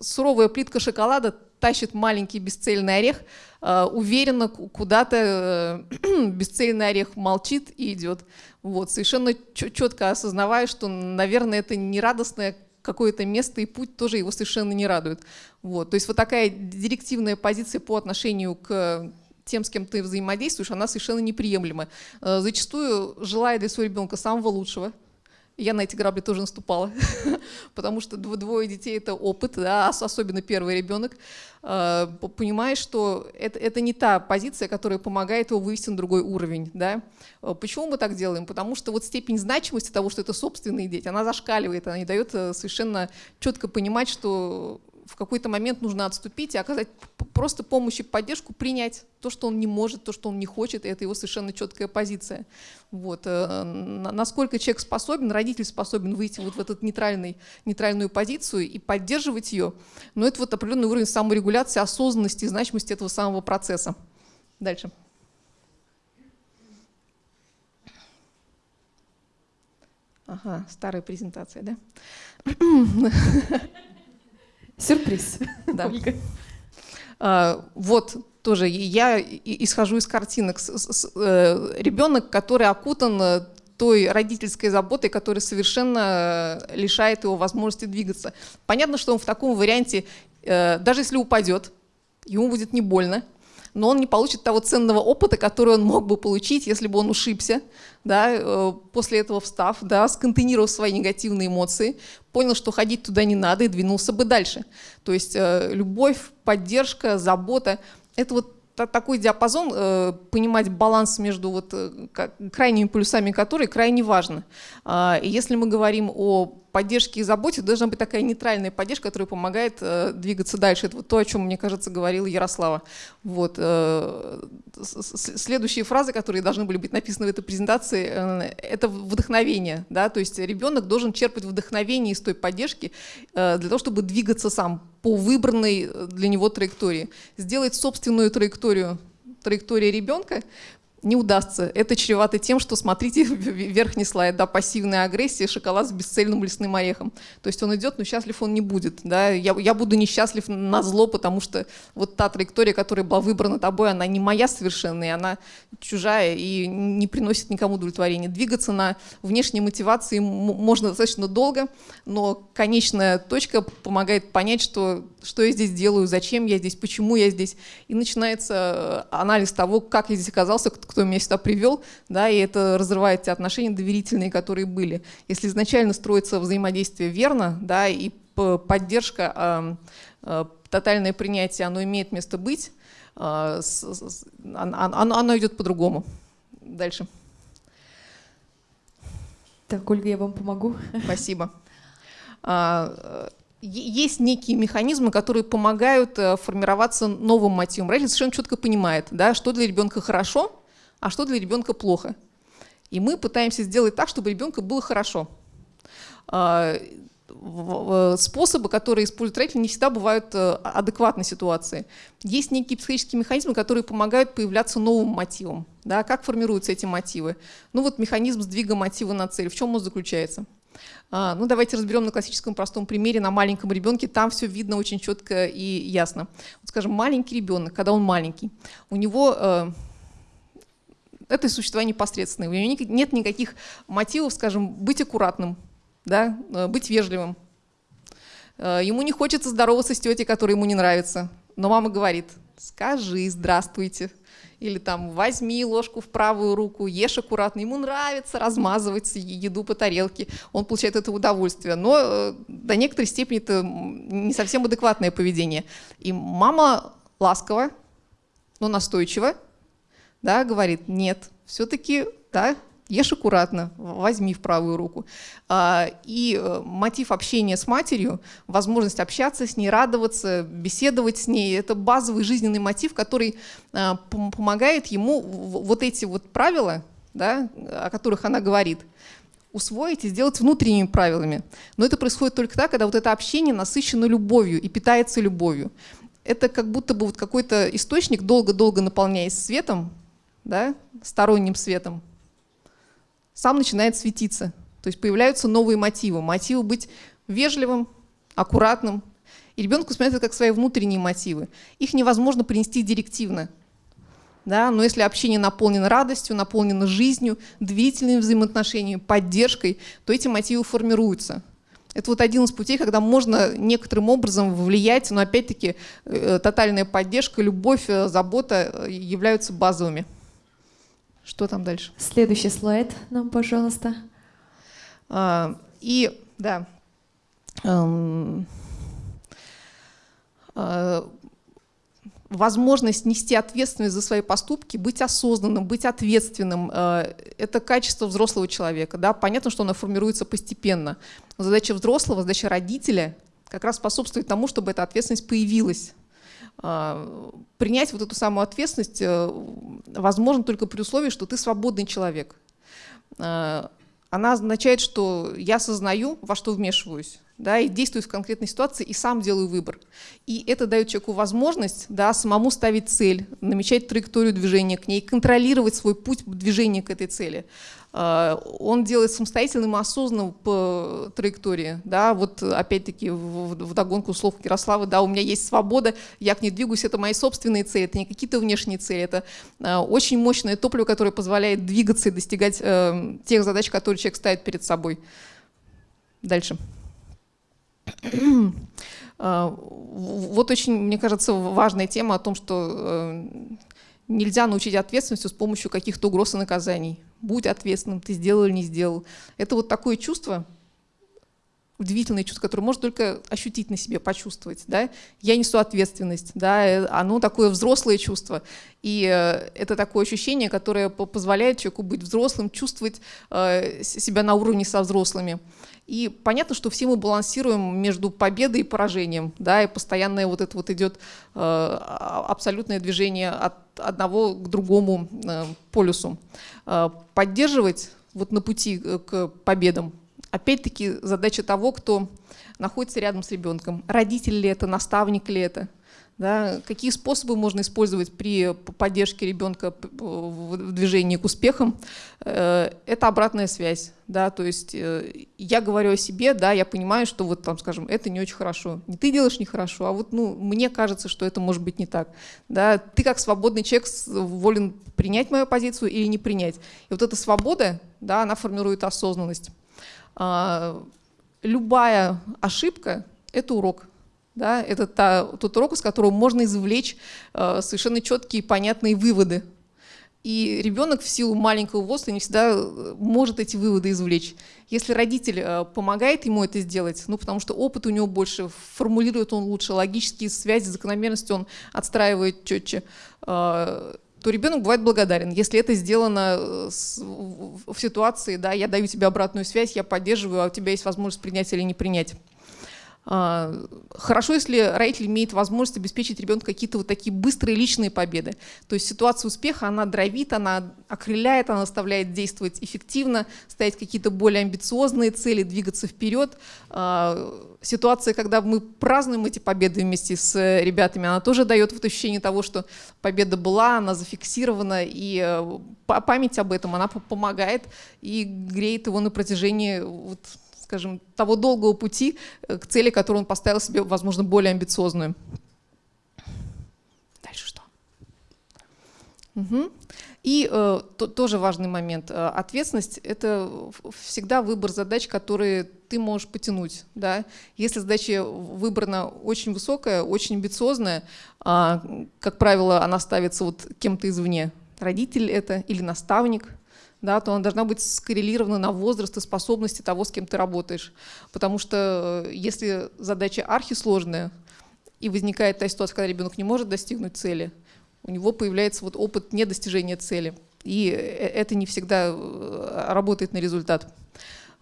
суровая плитка шоколада тащит маленький бесцельный орех, э, уверенно куда-то э, (clears throat) бесцельный орех молчит и идет. Вот, совершенно четко осознавая, что, наверное, это не радостное какое-то место и путь тоже его совершенно не радует. Вот, то есть вот такая директивная позиция по отношению к тем, с кем ты взаимодействуешь, она совершенно неприемлема. Э, зачастую, желая для своего ребенка самого лучшего, я на эти грабли тоже наступала, (laughs) потому что двое детей — это опыт, да, особенно первый ребенок. А, понимаешь, что это, это не та позиция, которая помогает его вывести на другой уровень. Да? А, почему мы так делаем? Потому что вот степень значимости того, что это собственные дети, она зашкаливает, она не дает э, совершенно четко понимать, что в какой-то момент нужно отступить и оказать просто помощь и поддержку, принять то, что он не может, то, что он не хочет, и это его совершенно четкая позиция. Вот. Э, насколько человек способен, родитель способен выйти вот в эту нейтральный, нейтральную позицию и поддерживать ее, но это вот определенный уровень саморегуляции, осознанности и значимости этого самого процесса. Дальше. Ага, старая презентация, да? (clears throat) (laughs)
Сюрприз. (laughs)
Да. А, вот тоже я исхожу из картинок. Э, Ребенок, который окутан э, той родительской заботой, которая совершенно э, лишает его возможности двигаться. Понятно, что он в таком варианте, даже если упадет, ему будет не больно, но он не получит того ценного опыта, который он мог бы получить, если бы он ушибся, да, э, после этого встав, да, сконтейнировав свои негативные эмоции, понял, что ходить туда не надо и двинулся бы дальше. То есть э, любовь, поддержка, забота — это вот такой диапазон, э, понимать баланс между вот крайними полюсами, которые крайне важно. А, если мы говорим о поддержке и заботе должна быть такая нейтральная поддержка, которая помогает э, двигаться дальше. Это вот то, о чем, мне кажется, говорила Ярослава. Вот. Э, следующие фразы, которые должны были быть написаны в этой презентации, э, это вдохновение. Да? То есть ребенок должен черпать вдохновение из той поддержки для того, чтобы двигаться сам по выбранной для него траектории. Сделать собственную траекторию траектории ребенка, не удастся. Это чревато тем, что, смотрите, (laughs) верхний слайд, да, пассивная агрессия, шоколад с бесцельным лесным орехом. То есть он идет, но счастлив он не будет. Да? Я, я буду несчастлив на зло, потому что вот та траектория, которая была выбрана тобой, она не моя совершенно, она чужая и не приносит никому удовлетворения. Двигаться на внешней мотивации можно достаточно долго, но конечная точка помогает понять, что, что я здесь делаю, зачем я здесь, почему я здесь. И начинается э, анализ того, как я здесь оказался, кто меня сюда привел, да, и это разрывает те отношения доверительные, которые были. Если изначально строится взаимодействие верно, да, и поддержка, э, тотальное принятие, оно имеет место быть, э, оно, идет по-другому. Дальше.
Так, Ольга, я вам помогу.
Спасибо. А, есть некие механизмы, которые помогают э, формироваться новым мотивом. Родитель совершенно четко понимает, да, что для ребенка хорошо, а что для ребенка плохо. И мы пытаемся сделать так, чтобы ребенку было хорошо. А, способы, которые используют родители, не всегда бывают э, адекватной ситуации. Есть некие психологические механизмы, которые помогают появляться новым мотивам. Да, как формируются эти мотивы? Ну вот механизм сдвига мотива на цель. В чем он заключается? А, ну давайте разберем на классическом простом примере, на маленьком ребенке. Там все видно очень четко и ясно. Вот, скажем, маленький ребенок, когда он маленький, у него э, это существа непосредственные. У него нет никаких мотивов, скажем, быть аккуратным, да, э, быть вежливым. Э, ему не хочется здороваться с тетей, которая ему не нравится. Но мама говорит, скажи здравствуйте. Или там возьми ложку в правую руку, ешь аккуратно. Ему нравится размазывать еду по тарелке, он получает это удовольствие. Но э, до некоторой степени это не совсем адекватное поведение. И мама ласково, но настойчиво да, говорит, нет, все-таки, да, ешь аккуратно, возьми в правую руку. А, и э, мотив общения с матерью, возможность общаться с ней, радоваться, беседовать с ней, это базовый жизненный мотив, который а, помогает ему вот эти вот правила, да, о которых она говорит, усвоить и сделать внутренними правилами. Но это происходит только так, когда вот это общение насыщено любовью и питается любовью. Это как будто бы вот какой-то источник, долго-долго наполняясь светом, да, сторонним светом, сам начинает светиться. То есть появляются новые мотивы. Мотивы быть вежливым, аккуратным. И ребенку смотрят как свои внутренние мотивы. Их невозможно принести директивно. Да? Но если общение наполнено радостью, наполнено жизнью, длительными взаимоотношениями, поддержкой, то эти мотивы формируются. Это вот один из путей, когда можно некоторым образом влиять, но опять-таки э, тотальная поддержка, любовь, э, забота э, являются базовыми. Что там дальше?
Следующий слайд нам, пожалуйста.
А, и, да, эм, а, возможность нести ответственность за свои поступки, быть осознанным, быть ответственным э, – это качество взрослого человека. Да? Понятно, что оно формируется постепенно. Но задача взрослого, задача родителя как раз способствует тому, чтобы эта ответственность появилась. А, принять вот эту самую ответственность э, возможно только при условии, что ты свободный человек. А, она означает, что я осознаю, во что вмешиваюсь, да, и действую в конкретной ситуации, и сам делаю выбор. И это дает человеку возможность да, самому ставить цель, намечать траекторию движения к ней, контролировать свой путь движения к этой цели. А, он делает самостоятельным и осознанным по траектории. Да, вот опять-таки в, догонку слов Ярослава, да, у меня есть свобода, я к ней двигаюсь, это мои собственные цели, это не какие-то внешние цели, это а, очень мощное топливо, которое позволяет двигаться и достигать э, тех задач, которые человек ставит перед собой. Дальше. А, вот очень, мне кажется, важная тема о том, что э, нельзя научить ответственностью с помощью каких-то угроз и наказаний. Будь ответственным, ты сделал или не сделал. Это вот такое чувство, удивительное чувство, которое можно только ощутить на себе, почувствовать. Да? Я несу ответственность, да? оно такое взрослое чувство. И э, это такое ощущение, которое позволяет человеку быть взрослым, чувствовать э, себя на уровне со взрослыми. И понятно, что все мы балансируем между победой и поражением, да, и постоянное вот это вот идет э, абсолютное движение от одного к другому э, полюсу. Э, поддерживать вот на пути э, к победам, опять-таки задача того, кто находится рядом с ребенком. Родитель ли это, наставник ли это, да, какие способы можно использовать при поддержке ребенка в движении к успехам? Э, это обратная связь. Да, то есть э, я говорю о себе, да, я понимаю, что вот там, скажем, это не очень хорошо. Не ты делаешь нехорошо, а вот ну, мне кажется, что это может быть не так. Да, ты как свободный человек волен принять мою позицию или не принять. И вот эта свобода, да, она формирует осознанность. А, любая ошибка — это урок. Да, это та, тот урок, из которого можно извлечь э, совершенно четкие понятные выводы. И ребенок в силу маленького возраста не всегда э, может эти выводы извлечь. Если родитель э, помогает ему это сделать, ну потому что опыт у него больше, формулирует он лучше, логические связи, закономерности он отстраивает четче, э, то ребенок бывает благодарен. Если это сделано в ситуации, да, я даю тебе обратную связь, я поддерживаю, а у тебя есть возможность принять или не принять. А, хорошо, если родитель имеет возможность обеспечить ребенку какие-то вот такие быстрые личные победы. То есть ситуация успеха, она дровит, она окрыляет, она заставляет действовать эффективно, ставить какие-то более амбициозные цели, двигаться вперед. А, ситуация, когда мы празднуем эти победы вместе с ребятами, она тоже дает вот ощущение того, что победа была, она зафиксирована, и э, память об этом, она помогает и греет его на протяжении вот скажем, того долгого пути э, к цели, которую он поставил себе, возможно, более амбициозную. Дальше что? Угу. И э, то, тоже важный момент. Э, ответственность — это всегда выбор задач, которые ты можешь потянуть. Да? Если задача выбрана очень высокая, очень амбициозная, э, как правило, она ставится вот кем-то извне. Родитель это или наставник — да, то она должна быть скоррелирована на возраст и способности того, с кем ты работаешь. Потому что э, если задача архисложная, и возникает та ситуация, когда ребенок не может достигнуть цели, у него появляется вот опыт недостижения цели. И э, это не всегда э, работает на результат.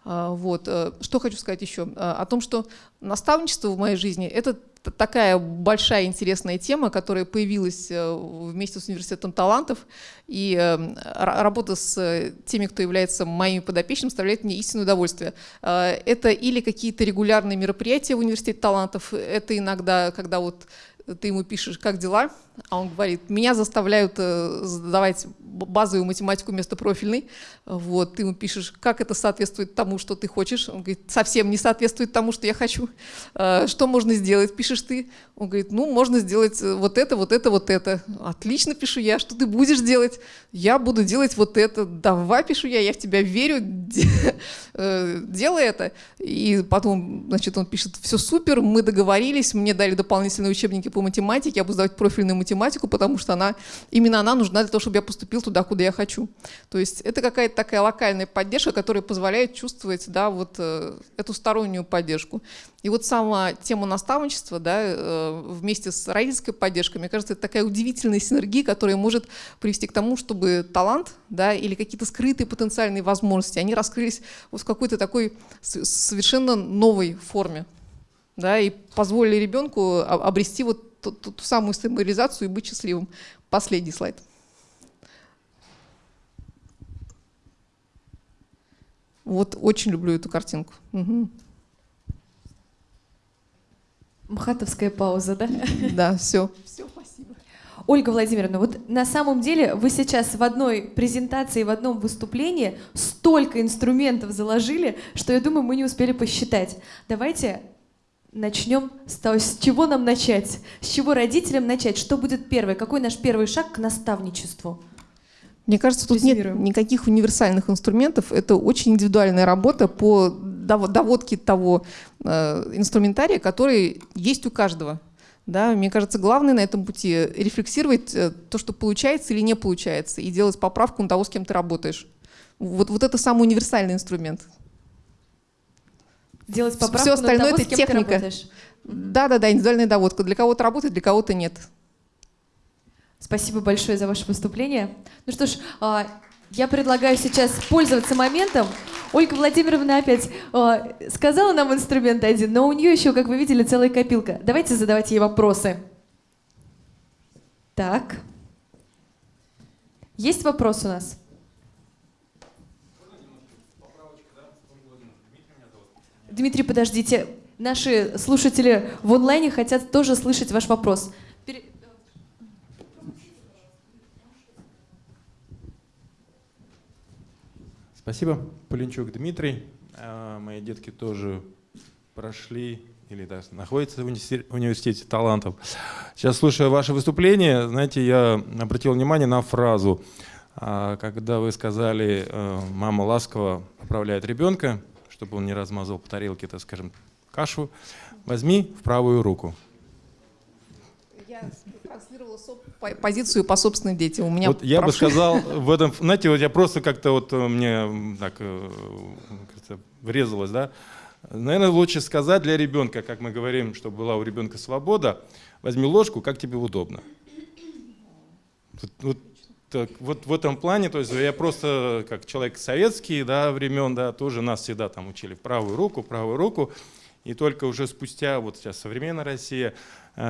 А, вот. Что хочу сказать еще? О том, что наставничество в моей жизни — это такая большая интересная тема, которая появилась э, вместе с университетом талантов. И э, работа с теми, кто является моими подопечными, составляет мне истинное удовольствие. Э, это или какие-то регулярные мероприятия в университете талантов, это иногда, когда вот ты ему пишешь, как дела, а он говорит, меня заставляют э, задавать базовую математику вместо профильной. Вот, ты ему пишешь, как это соответствует тому, что ты хочешь. Он говорит, совсем не соответствует тому, что я хочу. Э, что можно сделать, пишешь ты. Он говорит, ну, можно сделать э, вот это, вот это, вот это. Отлично, пишу я. Что ты будешь делать? Я буду делать вот это. Давай, пишу я, я в тебя верю, делай это. И потом, значит, он пишет, все супер, мы договорились, мне дали дополнительные учебники по математике, я буду сдавать профильную математику, потому что она, именно она нужна для того, чтобы я поступил туда, куда я хочу. То есть это какая-то такая локальная поддержка, которая позволяет чувствовать да, вот, э, эту стороннюю поддержку. И вот сама тема наставничества да, э, вместе с родительской поддержкой, мне кажется, это такая удивительная синергия, которая может привести к тому, чтобы талант да, или какие-то скрытые потенциальные возможности, они раскрылись вот в какой-то такой совершенно новой форме да, и позволили ребенку обрести вот ту, ту, ту самую самореализацию и быть счастливым. Последний слайд. Вот очень люблю эту картинку. Угу.
Мхатовская пауза, да?
Да, все. Все,
спасибо. Ольга Владимировна, вот на самом деле вы сейчас в одной презентации, в одном выступлении столько инструментов заложили, что я думаю, мы не успели посчитать. Давайте начнем с того, с чего нам начать, с чего родителям начать, что будет первое, какой наш первый шаг к наставничеству.
Мне кажется, тут нет никаких универсальных инструментов. Это очень индивидуальная работа по доводке того э, инструментария, который есть у каждого. Да, мне кажется, главное на этом пути рефлексировать э, то, что получается или не получается, и делать поправку на того, с кем ты работаешь. Вот, вот это самый универсальный инструмент.
Делать поправку
Все остальное
того,
это техника. Да-да-да, индивидуальная доводка. Для кого-то работает, для кого-то нет.
Спасибо большое за ваше выступление. Ну что ж, а, я предлагаю сейчас пользоваться моментом. Ольга Владимировна опять а, сказала нам инструмент один, но у нее еще, как вы видели, целая копилка. Давайте задавать ей вопросы. Так. Есть вопрос у нас? Дмитрий, подождите. Наши слушатели в онлайне хотят тоже слышать ваш вопрос. Пере-
Спасибо, Полинчук Дмитрий. А, Мои детки тоже прошли или да, находятся в университете, талантов. Сейчас, слушая ваше выступление, знаете, я обратил внимание на фразу, а, когда вы сказали, э, мама ласково поправляет ребенка, чтобы он не размазал по тарелке, так скажем, кашу, возьми в правую руку.
Я транслировала позицию по собственным детям. У меня
Вот я бы сказал в этом, знаете, вот я просто как-то вот э, мне так э, врезалось, да. Наверное, лучше сказать для ребенка, как мы говорим, чтобы была у ребенка свобода, возьми ложку, как тебе удобно. Вот, вот так, вот в этом плане, то есть я просто как человек советский, да, времен, да, тоже нас всегда там учили правую руку, правую руку, и только уже спустя, вот сейчас современная Россия,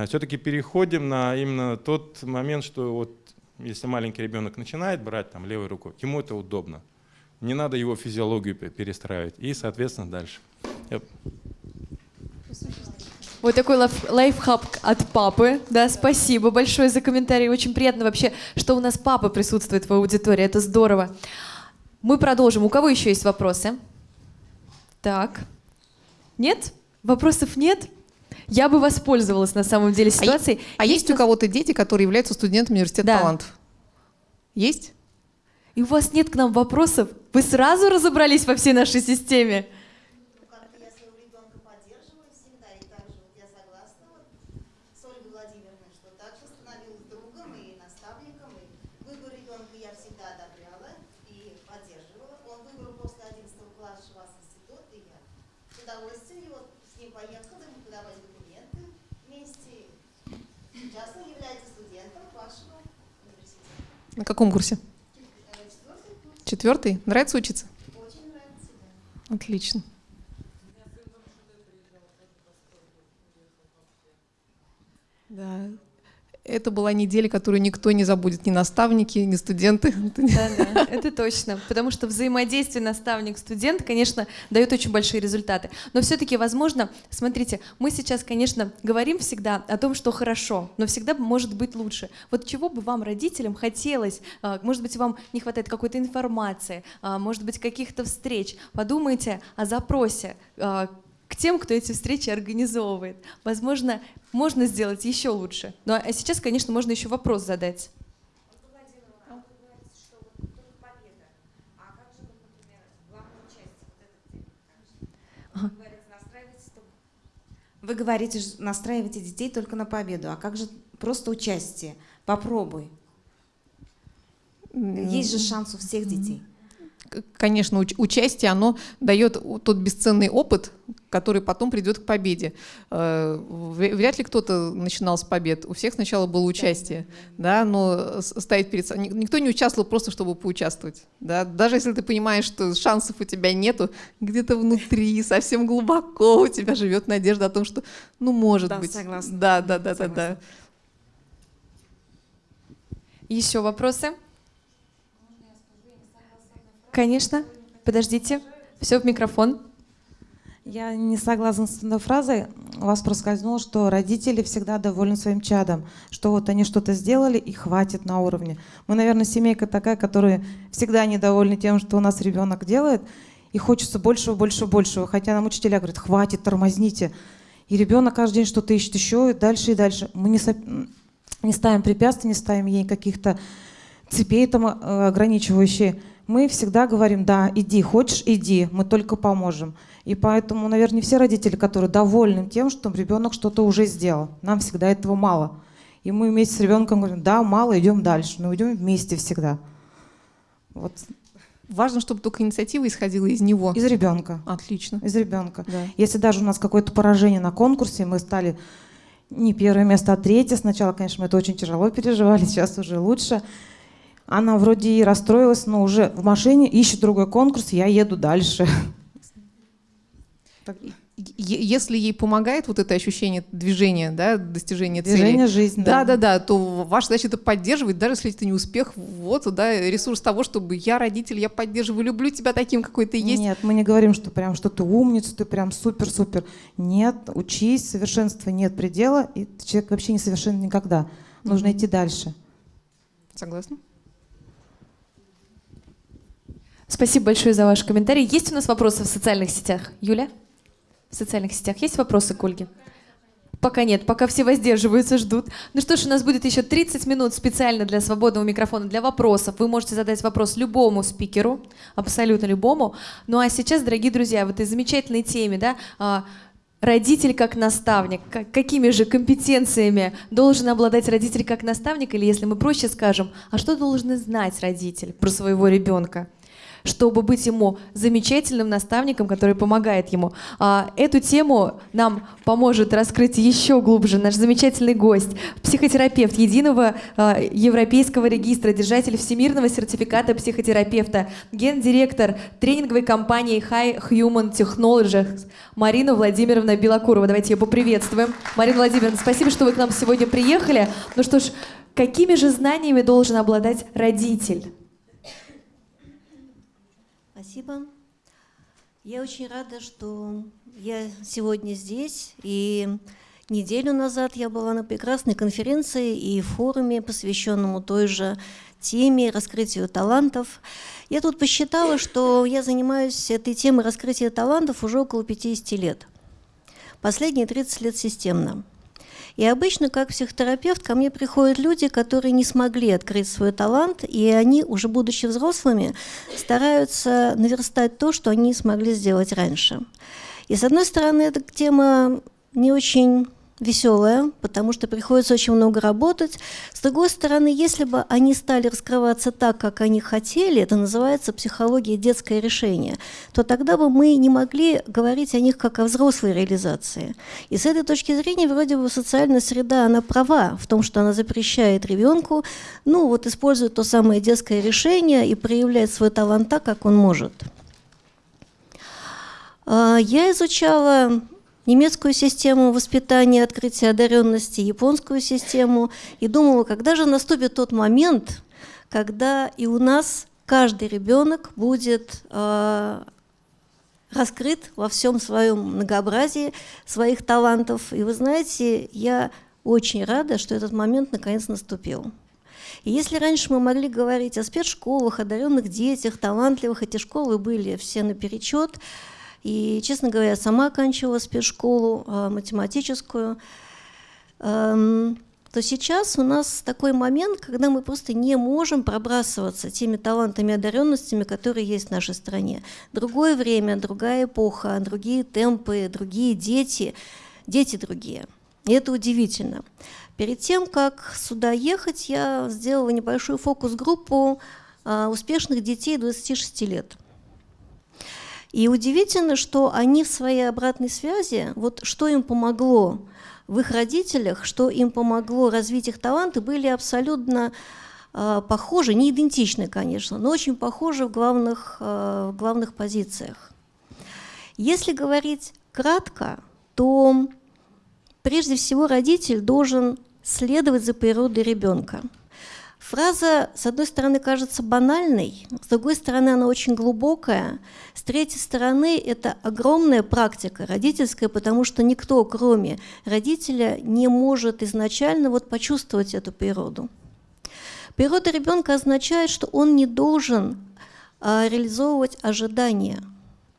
все-таки переходим на именно тот момент, что вот если маленький ребенок начинает брать там левой рукой, ему это удобно. Не надо его физиологию пе- перестраивать. И, соответственно, дальше. Я-
Вот такой лайф- лайфхак от папы. Да, спасибо большое за комментарий. Очень приятно вообще, что у нас папа присутствует в аудитории. Это здорово. Мы продолжим. У кого еще есть вопросы? Так. Нет? Вопросов нет? Я бы воспользовалась на самом деле ситуацией.
А есть у
нас-
кого-то дети, которые являются студентами университета
Да.
талантов? Есть?
И у вас нет к нам вопросов? Вы сразу разобрались во всей нашей системе?
Ну, как-то я своего ребенка поддерживаю всегда, и также вот я согласна вот с Ольгой Владимировной, что также становилась другом и наставником, и выбор ребенка я всегда одобряла и поддерживала. Он выбрал после 11 класса вас институт, и я с удовольствием его с ним поехала, ему подавать документы вместе. Сейчас он является студентом вашего университета.
На каком курсе?
Четвертый курс.
Четвертый? Нравится учиться?
Очень нравится, да.
Отлично. Да. Это была неделя, которую никто не забудет, ни наставники, ни студенты. (laughs)
Да, да, это точно. Потому что взаимодействие наставник-студент, конечно, дает очень большие результаты. Но все-таки, возможно, смотрите, мы сейчас, конечно, говорим всегда о том, что хорошо, но всегда может быть лучше. Вот чего бы вам, родителям, хотелось, а, может быть, вам не хватает какой-то информации, а, может быть, каких-то встреч. Подумайте о запросе а, к тем, кто эти встречи организовывает. Возможно, можно сделать еще лучше. Ну а сейчас, конечно, можно еще вопрос задать.
Вы говорите, что настраиваете детей только на победу, а как же просто участие? Попробуй. Есть же шанс у всех детей.
Конечно, уч- участие, оно дает тот бесценный опыт, который потом придет к победе. Э, вря- Вряд ли кто-то начинал с побед. У всех сначала было участие, да, но с- ставить перед собой... Никто не участвовал просто, чтобы поучаствовать. Да? Даже если ты понимаешь, что шансов у тебя нету, где-то внутри, совсем глубоко у тебя живет надежда о том, что, ну, может
Да,
быть.
согласна.
Да, да, да, да, да.
Согласна.
Еще вопросы? Конечно. Подождите. Все в микрофон.
Я не согласна с этой фразой. У вас проскользнуло, что родители всегда довольны своим чадом, что вот они что-то сделали и хватит на уровне. Мы, наверное, семейка такая, которая всегда недовольны тем, что у нас ребенок делает, и хочется большего, большего, большего. Хотя нам учителя говорят, хватит, тормозните. И ребенок каждый день что-то ищет еще, и дальше, и дальше. Мы не, не ставим препятствий, не ставим ей каких-то цепей там э, ограничивающие. Мы всегда говорим, да, иди, хочешь, иди, мы только поможем. И поэтому, наверное, не все родители, которые довольны тем, что ребенок что-то уже сделал. Нам всегда этого мало. И мы вместе с ребенком говорим, да, мало, идем дальше, но идем вместе всегда. Вот
Важно, чтобы только инициатива исходила из него.
Из ребенка.
Отлично.
Из ребенка.
Да.
Если даже у нас какое-то поражение на конкурсе, мы стали не первое место, а третье. Сначала, конечно, мы это очень тяжело переживали, (laughs) сейчас уже лучше. Она вроде и расстроилась, но уже в машине ищет другой конкурс, я еду дальше.
Если ей помогает вот это ощущение движения, да, достижения цели,
Движение жизнь,
да,
да.
да, то ваша задача это поддерживать, даже если это не успех, вот, да, ресурс того, чтобы я родитель, я поддерживаю, люблю тебя таким, какой ты есть.
Нет, мы не говорим, что прям что ты умница, ты прям супер-супер. Нет, учись, совершенства нет предела, и человек вообще не совершен никогда. Нужно идти дальше.
Согласна?
Спасибо большое за ваш комментарий. Есть у нас вопросы в социальных сетях? Юля? В социальных сетях есть вопросы к Ольге? Пока нет, пока все воздерживаются, ждут. Ну что ж, у нас будет еще 30 минут специально для свободного микрофона, для вопросов. Вы можете задать вопрос любому спикеру, абсолютно любому. Ну а сейчас, дорогие друзья, в этой замечательной теме, да, а, родитель как наставник, Как- какими же компетенциями должен обладать родитель как наставник, или если мы проще скажем, а что должен знать родитель про своего ребенка? Чтобы быть ему замечательным наставником, который помогает ему. А, Эту тему нам поможет раскрыть еще глубже наш замечательный гость, психотерапевт единого а, европейского регистра, держатель всемирного сертификата психотерапевта, гендиректор тренинговой компании High Human Technologies Марина Владимировна Белокурова. Давайте ее поприветствуем. Марина Владимировна, спасибо, что вы к нам сегодня приехали. Ну что ж, какими же знаниями должен обладать родитель?
Спасибо. Я очень рада, что я сегодня здесь. И неделю назад я была на прекрасной конференции и форуме, посвященному той же теме раскрытию талантов. Я тут посчитала, что я занимаюсь этой темой раскрытия талантов уже около 50 лет. Последние 30 лет системно. И обычно, как психотерапевт, ко мне приходят люди, которые не смогли открыть свой талант, и они, уже будучи взрослыми, стараются наверстать то, что они смогли сделать раньше. И с одной стороны, эта тема не очень веселая, потому что приходится очень много работать. С другой стороны, если бы они стали раскрываться так, как они хотели, это называется психология детское решение, то тогда бы мы не могли говорить о них как о взрослой реализации. И с этой точки зрения вроде бы социальная среда, она права в том, что она запрещает ребенку, ну вот использовать то самое детское решение и проявлять свой талант так, как он может. А, Я изучала немецкую систему воспитания, открытия одаренности, японскую систему, и думала, когда же наступит тот момент, когда и у нас каждый ребенок будет э, раскрыт во всем своем многообразии своих талантов. И вы знаете, я очень рада, что этот момент наконец наступил. И если раньше мы могли говорить о спецшколах, одаренных детях, талантливых, эти школы были все наперечет, и, честно говоря, сама оканчивала спецшколу э, математическую, эм, то сейчас у нас такой момент, когда мы просто не можем пробрасываться теми талантами и одаренностями, которые есть в нашей стране. Другое время, другая эпоха, другие темпы, другие дети, дети другие. И это удивительно. Перед тем, как сюда ехать, я сделала небольшую фокус-группу э, успешных детей 26 лет. И удивительно, что они в своей обратной связи, вот что им помогло в их родителях, что им помогло развить их таланты, были абсолютно э, похожи, не идентичны, конечно, но очень похожи в главных, э, в главных позициях. Если говорить кратко, то прежде всего родитель должен следовать за природой ребенка. Фраза, с одной стороны, кажется банальной, с другой стороны, она очень глубокая, с третьей стороны, это огромная практика родительская, потому что никто, кроме родителя, не может изначально вот почувствовать эту природу. Природа ребенка означает, что он не должен а, реализовывать ожидания,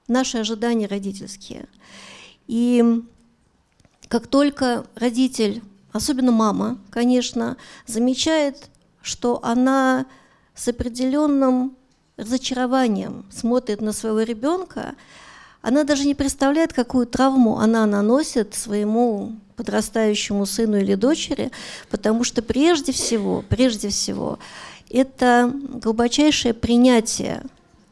наши ожидания родительские. И как только родитель, особенно мама, конечно, замечает что она с определенным разочарованием смотрит на своего ребенка, она даже не представляет, какую травму она наносит своему подрастающему сыну или дочери, потому что прежде всего, прежде всего, это глубочайшее принятие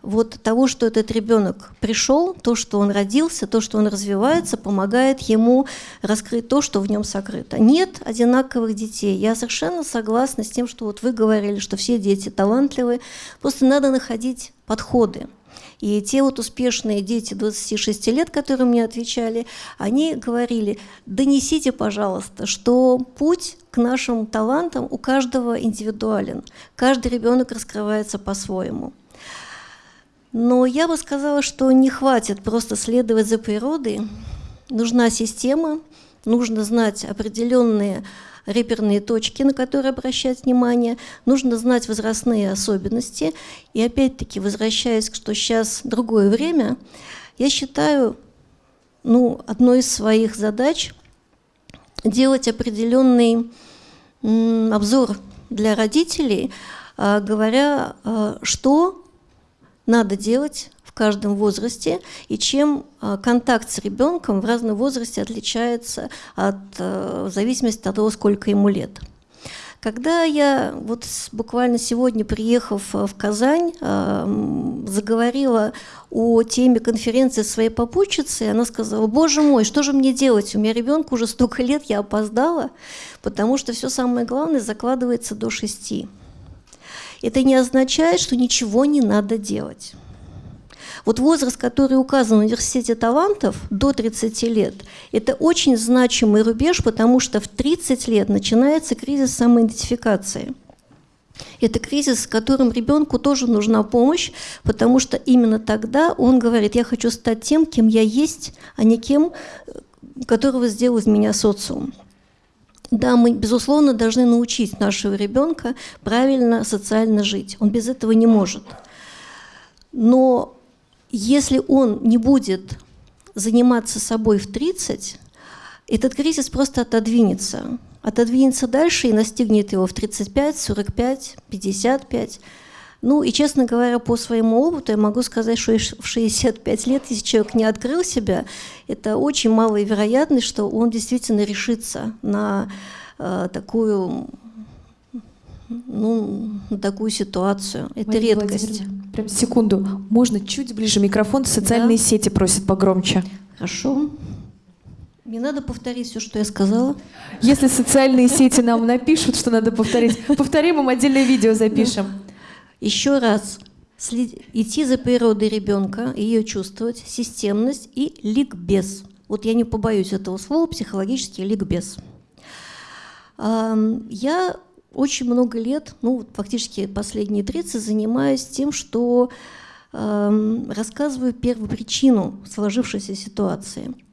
вот того, что этот ребенок пришел, то, что он родился, то, что он развивается, помогает ему раскрыть то, что в нем сокрыто. Нет одинаковых детей. Я совершенно согласна с тем, что вот вы говорили, что все дети талантливые. Просто надо находить подходы. И те вот успешные дети 26 лет, которые мне отвечали, они говорили, донесите, пожалуйста, что путь к нашим талантам у каждого индивидуален. Каждый ребенок раскрывается по-своему. Но я бы сказала, что не хватит просто следовать за природой. Нужна система, нужно знать определенные реперные точки, на которые обращать внимание, нужно знать возрастные особенности. И опять-таки, возвращаясь, что сейчас другое время, я считаю, ну, одной из своих задач делать определенный обзор для родителей, а, говоря, а, что надо делать в каждом возрасте и чем а, контакт с ребенком в разном возрасте отличается от, э, в зависимости от того, сколько ему лет. Когда я вот буквально сегодня, приехав в Казань, заговорила о теме конференции своей попутчицы, она сказала, боже мой, что же мне делать? У меня ребенку уже столько лет, я опоздала, потому что все самое главное закладывается до шести. Это не означает, что ничего не надо делать. Вот возраст, который указан в университете талантов, до 30 лет, это очень значимый рубеж, потому что в 30 лет начинается кризис самоидентификации. Это кризис, с которым ребенку тоже нужна помощь, потому что именно тогда он говорит, я хочу стать тем, кем я есть, а не кем, которого сделал из меня социум. Да, мы, безусловно, должны научить нашего ребенка правильно социально жить. Он без этого не может. Но если он не будет заниматься собой в 30, этот кризис просто отодвинется. Отодвинется дальше и настигнет его в 35, 45, 55. Ну и, честно говоря, по своему опыту я могу сказать, что в 65 лет, если человек не открыл себя, это очень малая вероятность, что он действительно решится на э, такую ну, такую ситуацию. Это
Мария
редкость.
Прям секунду. Можно чуть ближе микрофон? Социальные да. сети просят погромче.
Хорошо. Не надо повторить все, что я сказала.
Если социальные сети нам напишут, что надо повторить, повторим им отдельное видео запишем.
Еще раз, идти за природой ребенка, ее чувствовать, системность и ликбез. Вот я не побоюсь этого слова, психологический ликбез. Я очень много лет, ну фактически последние 30, занимаюсь тем, что рассказываю первопричину сложившейся ситуации –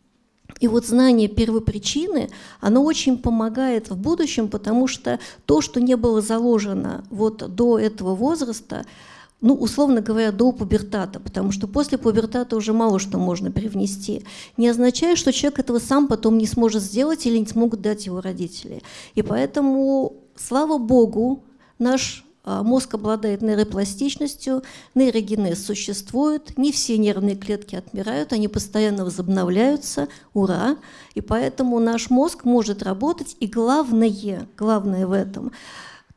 и вот знание первопричины, оно очень помогает в будущем, потому что то, что не было заложено вот до этого возраста, ну, условно говоря, до пубертата, потому что после пубертата уже мало что можно привнести, не означает, что человек этого сам потом не сможет сделать или не смогут дать его родители. И поэтому, слава богу, наш мозг обладает нейропластичностью, нейрогенез существует, не все нервные клетки отмирают, они постоянно возобновляются, ура! И поэтому наш мозг может работать, и главное, главное в этом,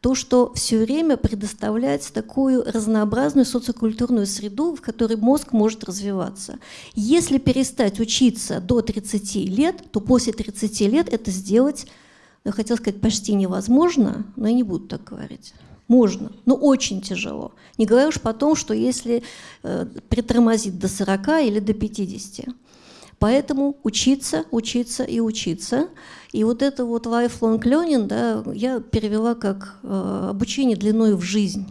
то, что все время предоставляет такую разнообразную социокультурную среду, в которой мозг может развиваться. Если перестать учиться до 30 лет, то после 30 лет это сделать, я хотела сказать, почти невозможно, но я не буду так говорить. Можно, но очень тяжело. Не говоря уж потом, что если э, притормозить до 40 или до 50. Поэтому учиться, учиться и учиться. И вот это вот lifelong learning да, я перевела как э, обучение длиной в жизнь.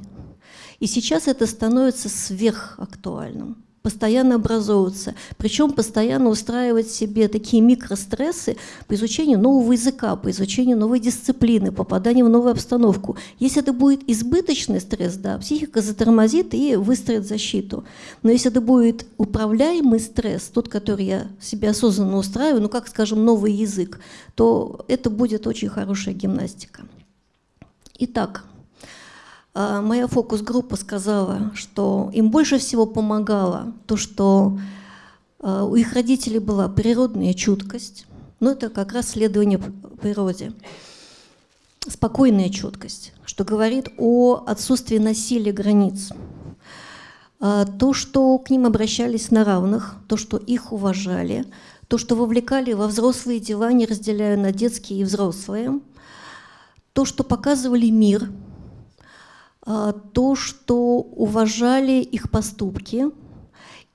И сейчас это становится сверхактуальным постоянно образовываться, причем постоянно устраивать себе такие микрострессы по изучению нового языка, по изучению новой дисциплины, попаданию в новую обстановку. Если это будет избыточный стресс, да, психика затормозит и выстроит защиту. Но если это будет управляемый стресс, тот, который я себе осознанно устраиваю, ну как, скажем, новый язык, то это будет очень хорошая гимнастика. Итак, моя фокус-группа сказала, что им больше всего помогало то, что а, у их родителей была природная чуткость, но это как раз следование природе. Спокойная чуткость, что говорит о отсутствии насилия границ. а, то, что к ним обращались на равных, то, что их уважали, то, что вовлекали во взрослые дела, не разделяя на детские и взрослые, то, что показывали мир, а, то, что уважали их поступки,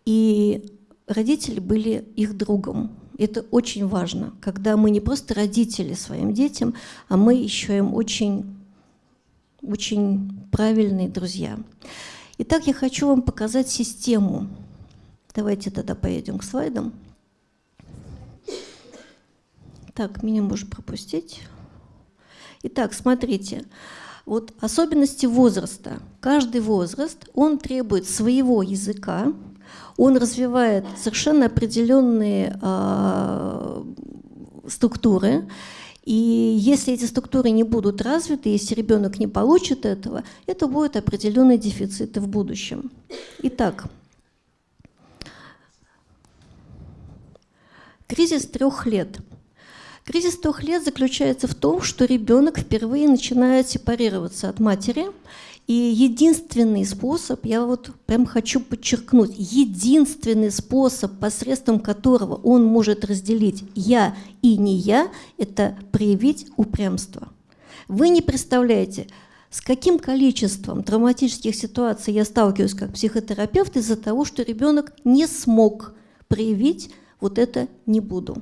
и родители были их другом. Это очень важно, когда мы не просто родители своим детям, а мы еще им очень, очень правильные друзья. Итак, я хочу вам показать систему. Давайте тогда поедем к слайдам. Так, меня можно пропустить. Итак, смотрите. Вот особенности возраста. Каждый возраст, он требует своего языка, он развивает совершенно определенные э, структуры. И если эти структуры не будут развиты, если ребенок не получит этого, это будут определенные дефициты в будущем. Итак, кризис трех лет. Кризис трех лет заключается в том, что ребенок впервые начинает сепарироваться от матери, и единственный способ, я вот прям хочу подчеркнуть, единственный способ, посредством которого он может разделить «я» и «не я», это проявить упрямство. Вы не представляете, с каким количеством травматических ситуаций я сталкиваюсь как психотерапевт из-за того, что ребенок не смог проявить вот это «не буду».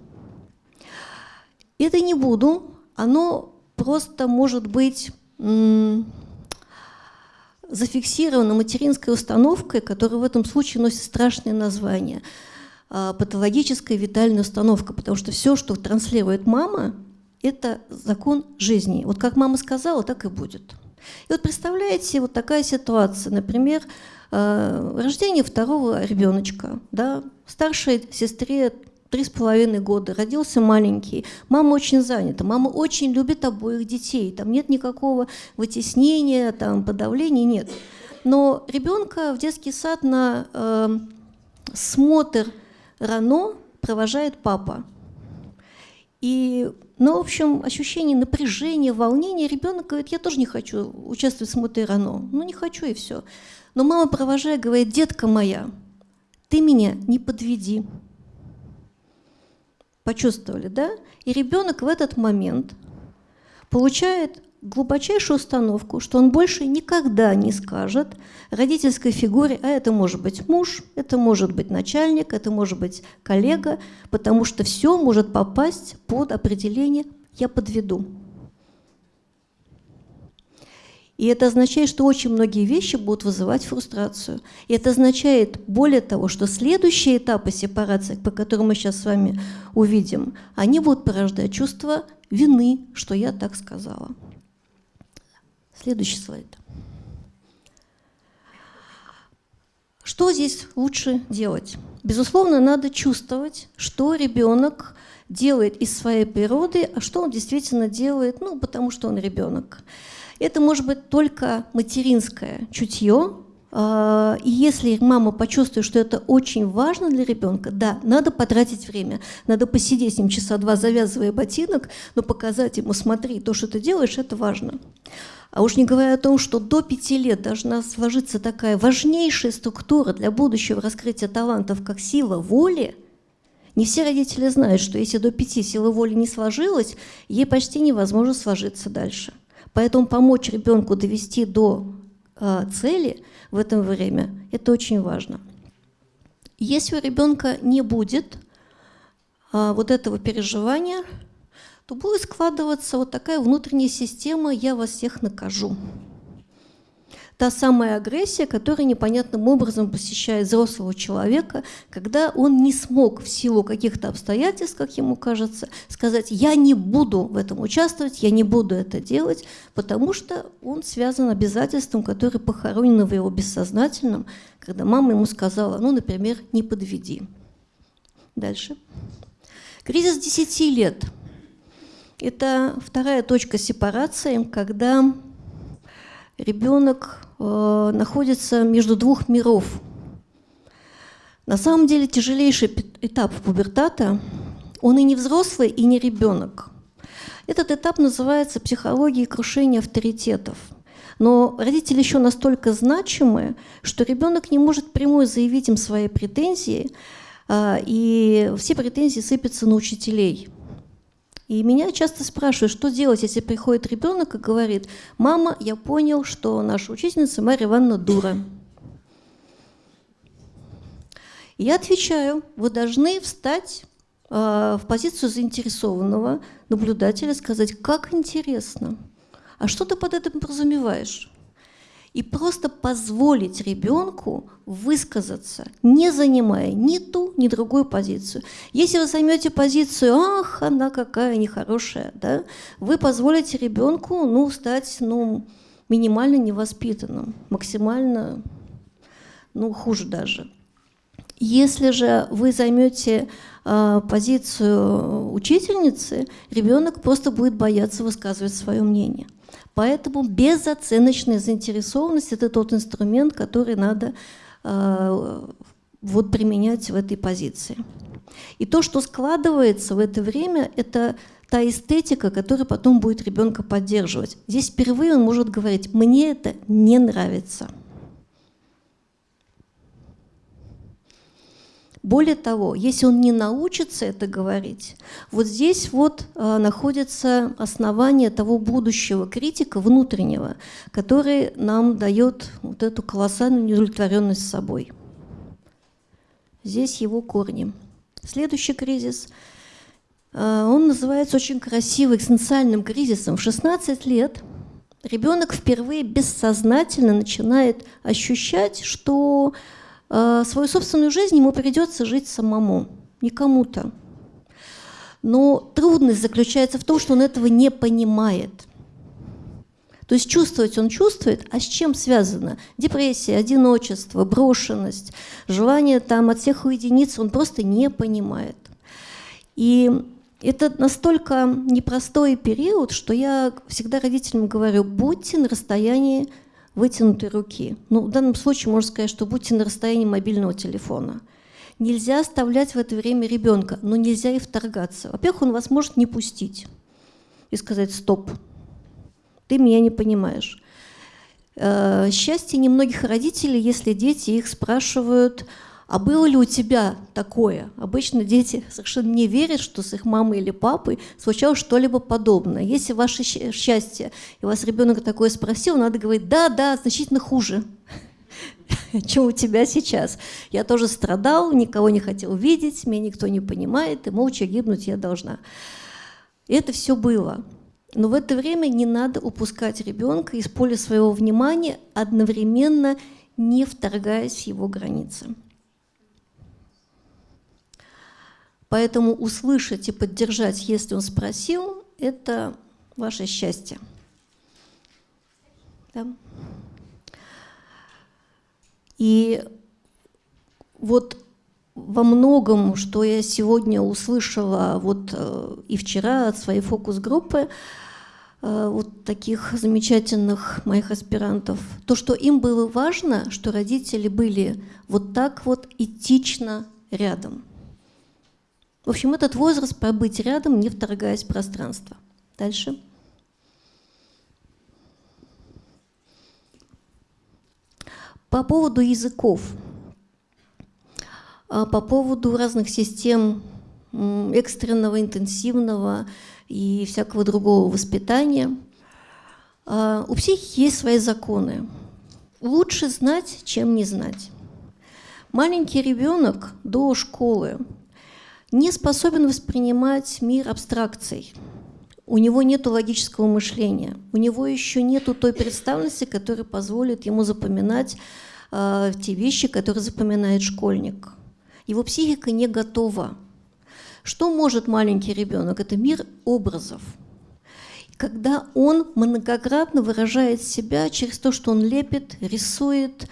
Это «не буду», оно просто может быть зафиксирована материнской установкой, которая в этом случае носит страшное название а, патологическая витальная установка, потому что все, что транслирует мама, это закон жизни. Вот как мама сказала, так и будет. И вот представляете, вот такая ситуация, например, а, рождение второго ребеночка, да, старшей сестре три с половиной года, родился маленький, мама очень занята, мама очень любит обоих детей, там нет никакого вытеснения, там подавления, нет. Но ребенка в детский сад на э, смотр рано провожает папа. И, ну, в общем, ощущение напряжения, волнения, ребенок говорит, я тоже не хочу участвовать в смотре рано. Ну, не хочу и все. Но мама, провожая, говорит, детка моя, ты меня не подведи. Почувствовали, да? И ребенок в этот момент получает глубочайшую установку, что он больше никогда не скажет родительской фигуре, а это может быть муж, это может быть начальник, это может быть коллега, потому что все может попасть под определение «я подведу». И это означает, что очень многие вещи будут вызывать фрустрацию. И это означает, более того, что следующие этапы сепарации, по которым мы сейчас с вами увидим, они будут порождать чувство вины, что я так сказала. Следующий слайд. Что здесь лучше делать? Безусловно, надо чувствовать, что ребенок делает из своей природы, а что он действительно делает, ну, потому что он ребенок. Это может быть только материнское чутье, а, и если мама почувствует, что это очень важно для ребенка, да, надо потратить время, надо посидеть с ним часа два, завязывая ботинок, но показать ему, смотри, то, что ты делаешь, это важно. А уж не говоря о том, что до пяти лет должна сложиться такая важнейшая структура для будущего раскрытия талантов, как сила воли, не все родители знают, что если до пяти сила воли не сложилась, ей почти невозможно сложиться дальше. Поэтому помочь ребенку довести до э, цели в это время – это очень важно. Если у ребенка не будет э, вот этого переживания, то будет складываться вот такая внутренняя система «я вас всех накажу» та самая агрессия, которая непонятным образом посещает взрослого человека, когда он не смог в силу каких-то обстоятельств, как ему кажется, сказать «я не буду в этом участвовать, я не буду это делать», потому что он связан обязательством, которое похоронено в его бессознательном, когда мама ему сказала, ну, например, «не подведи». Дальше. Кризис 10 лет. Это вторая точка сепарации, когда ребенок находится между двух миров. На самом деле тяжелейший этап пубертата, он и не взрослый, и не ребенок. Этот этап называется психологией крушения авторитетов. Но родители еще настолько значимы, что ребенок не может прямой заявить им свои претензии, а, и все претензии сыпятся на учителей. И меня часто спрашивают, что делать, если приходит ребенок и говорит, мама, я понял, что наша учительница Марья Ивановна дура. Я отвечаю, вы должны встать э, в позицию заинтересованного наблюдателя, сказать, как интересно, а что ты под этим подразумеваешь? И просто позволить ребенку высказаться, не занимая ни ту, ни другую позицию. Если вы займете позицию, ах, она какая нехорошая, да, вы позволите ребенку ну, стать ну, минимально невоспитанным, максимально ну, хуже даже. Если же вы займете э, позицию учительницы, ребенок просто будет бояться высказывать свое мнение. Поэтому безоценочная заинтересованность – это тот инструмент, который надо э, вот, применять в этой позиции. И то, что складывается в это время, это та эстетика, которая потом будет ребенка поддерживать. Здесь впервые он может говорить «мне это не нравится». Более того, если он не научится это говорить, вот здесь вот э, находится основание того будущего критика внутреннего, который нам дает вот эту колоссальную неудовлетворенность собой. Здесь его корни. Следующий кризис, э, он называется очень красиво экзистенциальным кризисом. В 16 лет ребенок впервые бессознательно начинает ощущать, что свою собственную жизнь ему придется жить самому, не кому-то. Но трудность заключается в том, что он этого не понимает. То есть чувствовать он чувствует, а с чем связано? Депрессия, одиночество, брошенность, желание там от всех уединиться, он просто не понимает. И это настолько непростой период, что я всегда родителям говорю, будьте на расстоянии вытянутой руки. Ну, в данном случае можно сказать, что будьте на расстоянии мобильного телефона. Нельзя оставлять в это время ребенка, но нельзя и вторгаться. Во-первых, он вас может не пустить и сказать «стоп, ты меня не понимаешь». Э, счастье немногих родителей, если дети их спрашивают – а было ли у тебя такое? Обычно дети совершенно не верят, что с их мамой или папой случалось что-либо подобное. Если ваше счастье, и вас ребенок такое спросил, надо говорить, да, да, значительно хуже, (laughs) чем у тебя сейчас. Я тоже страдал, никого не хотел видеть, меня никто не понимает, и молча гибнуть я должна. Это все было. Но в это время не надо упускать ребенка из поля своего внимания, одновременно не вторгаясь в его границы. Поэтому услышать и поддержать, если он спросил, это ваше счастье. Да? И вот во многом, что я сегодня услышала вот э, и вчера от своей фокус-группы, э, вот таких замечательных моих аспирантов, то, что им было важно, что родители были вот так вот этично рядом. В общем, этот возраст побыть рядом, не вторгаясь в пространство. Дальше. По поводу языков, а, по поводу разных систем экстренного, интенсивного и всякого другого воспитания, а, у психики есть свои законы. Лучше знать, чем не знать. Маленький ребенок до школы не способен воспринимать мир абстракций. У него нет логического мышления, у него еще нет той представленности, которая позволит ему запоминать э, те вещи, которые запоминает школьник. Его психика не готова. Что может маленький ребенок? Это мир образов. Когда он многократно выражает себя через то, что он лепит, рисует,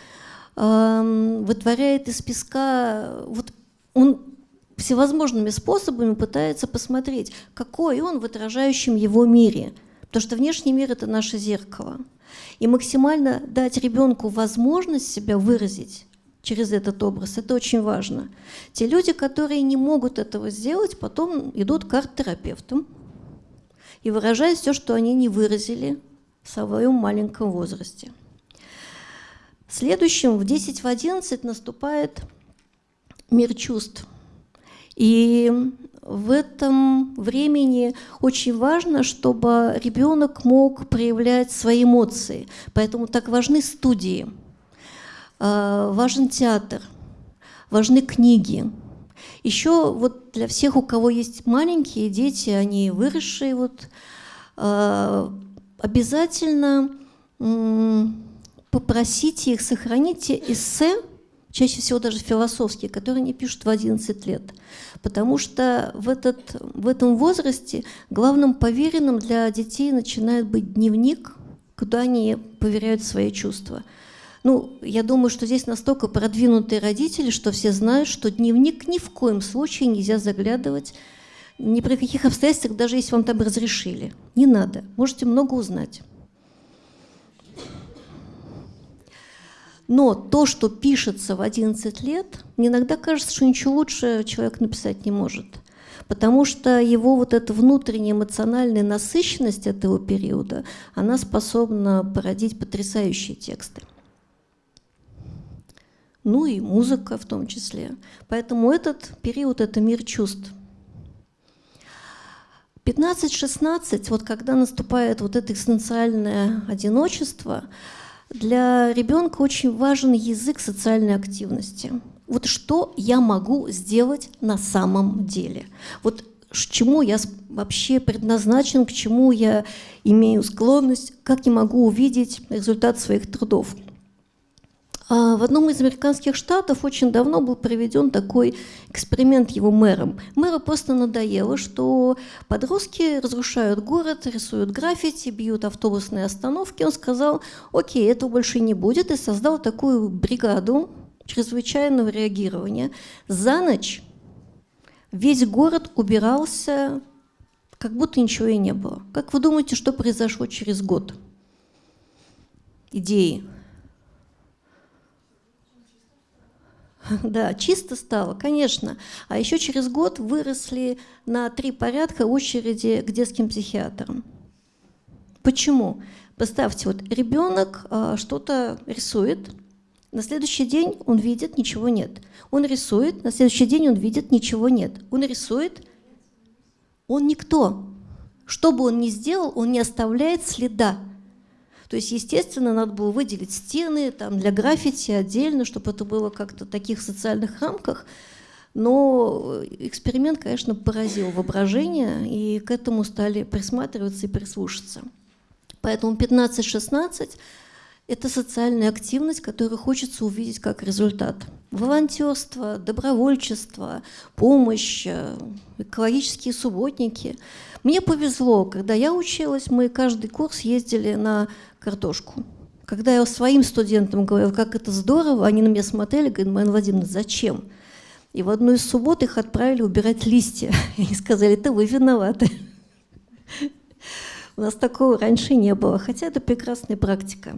э, вытворяет из песка, вот он всевозможными способами пытается посмотреть, какой он в отражающем его мире. Потому что внешний мир – это наше зеркало. И максимально дать ребенку возможность себя выразить через этот образ, это очень важно. Те люди, которые не могут этого сделать, потом идут к арт-терапевтам и выражают все, что они не выразили в своем маленьком возрасте. Следующим в 10 в 11 наступает мир чувств. И в этом времени очень важно, чтобы ребенок мог проявлять свои эмоции. Поэтому так важны студии, а, важен театр, важны книги. Еще вот для всех, у кого есть маленькие дети, они выросшие, вот, а, обязательно попросите их, сохраните эссе, чаще всего даже философские, которые они пишут в 11 лет. Потому что в, этот, в этом возрасте главным поверенным для детей начинает быть дневник, куда они поверяют свои чувства. Ну, я думаю, что здесь настолько продвинутые родители, что все знают, что дневник ни в коем случае нельзя заглядывать ни при каких обстоятельствах, даже если вам там разрешили. Не надо. Можете много узнать. Но то, что пишется в 11 лет, мне иногда кажется, что ничего лучше человек написать не может. Потому что его вот эта внутренняя эмоциональная насыщенность этого периода, она способна породить потрясающие тексты. Ну и музыка в том числе. Поэтому этот период – это мир чувств. 15-16, вот когда наступает вот это экзистенциальное одиночество – для ребенка очень важен язык социальной активности. Вот что я могу сделать на самом деле? Вот к чему я вообще предназначен, к чему я имею склонность, как я могу увидеть результат своих трудов. А в одном из американских штатов очень давно был проведен такой эксперимент его мэром. Мэру просто надоело, что подростки разрушают город, рисуют граффити, бьют автобусные остановки. Он сказал, окей, этого больше не будет, и создал такую бригаду чрезвычайного реагирования. За ночь весь город убирался, как будто ничего и не было. Как вы думаете, что произошло через год? Идеи (laughs) Да, чисто стало, конечно. А еще через год выросли на три порядка очереди к детским психиатрам. Почему? Представьте, вот ребенок а, что-то рисует, на следующий день он видит, ничего нет. Он рисует, на следующий день он видит, ничего нет. Он рисует, он никто. Что бы он ни сделал, он не оставляет следа. То есть, естественно, надо было выделить стены там, для граффити отдельно, чтобы это было как-то в таких социальных рамках. Но эксперимент, конечно, поразил воображение, и к этому стали присматриваться и прислушаться. Поэтому 15-16 – это социальная активность, которую хочется увидеть как результат. Волонтерство, добровольчество, помощь, э, экологические субботники. Мне повезло, когда я училась, мы каждый курс ездили на картошку. Когда я своим студентам говорила, как это здорово, они на меня смотрели, говорят, Марина Владимировна, зачем? И в одну из суббот их отправили убирать листья. (laughs) И сказали, это вы виноваты. У нас такого раньше не было, хотя это прекрасная практика.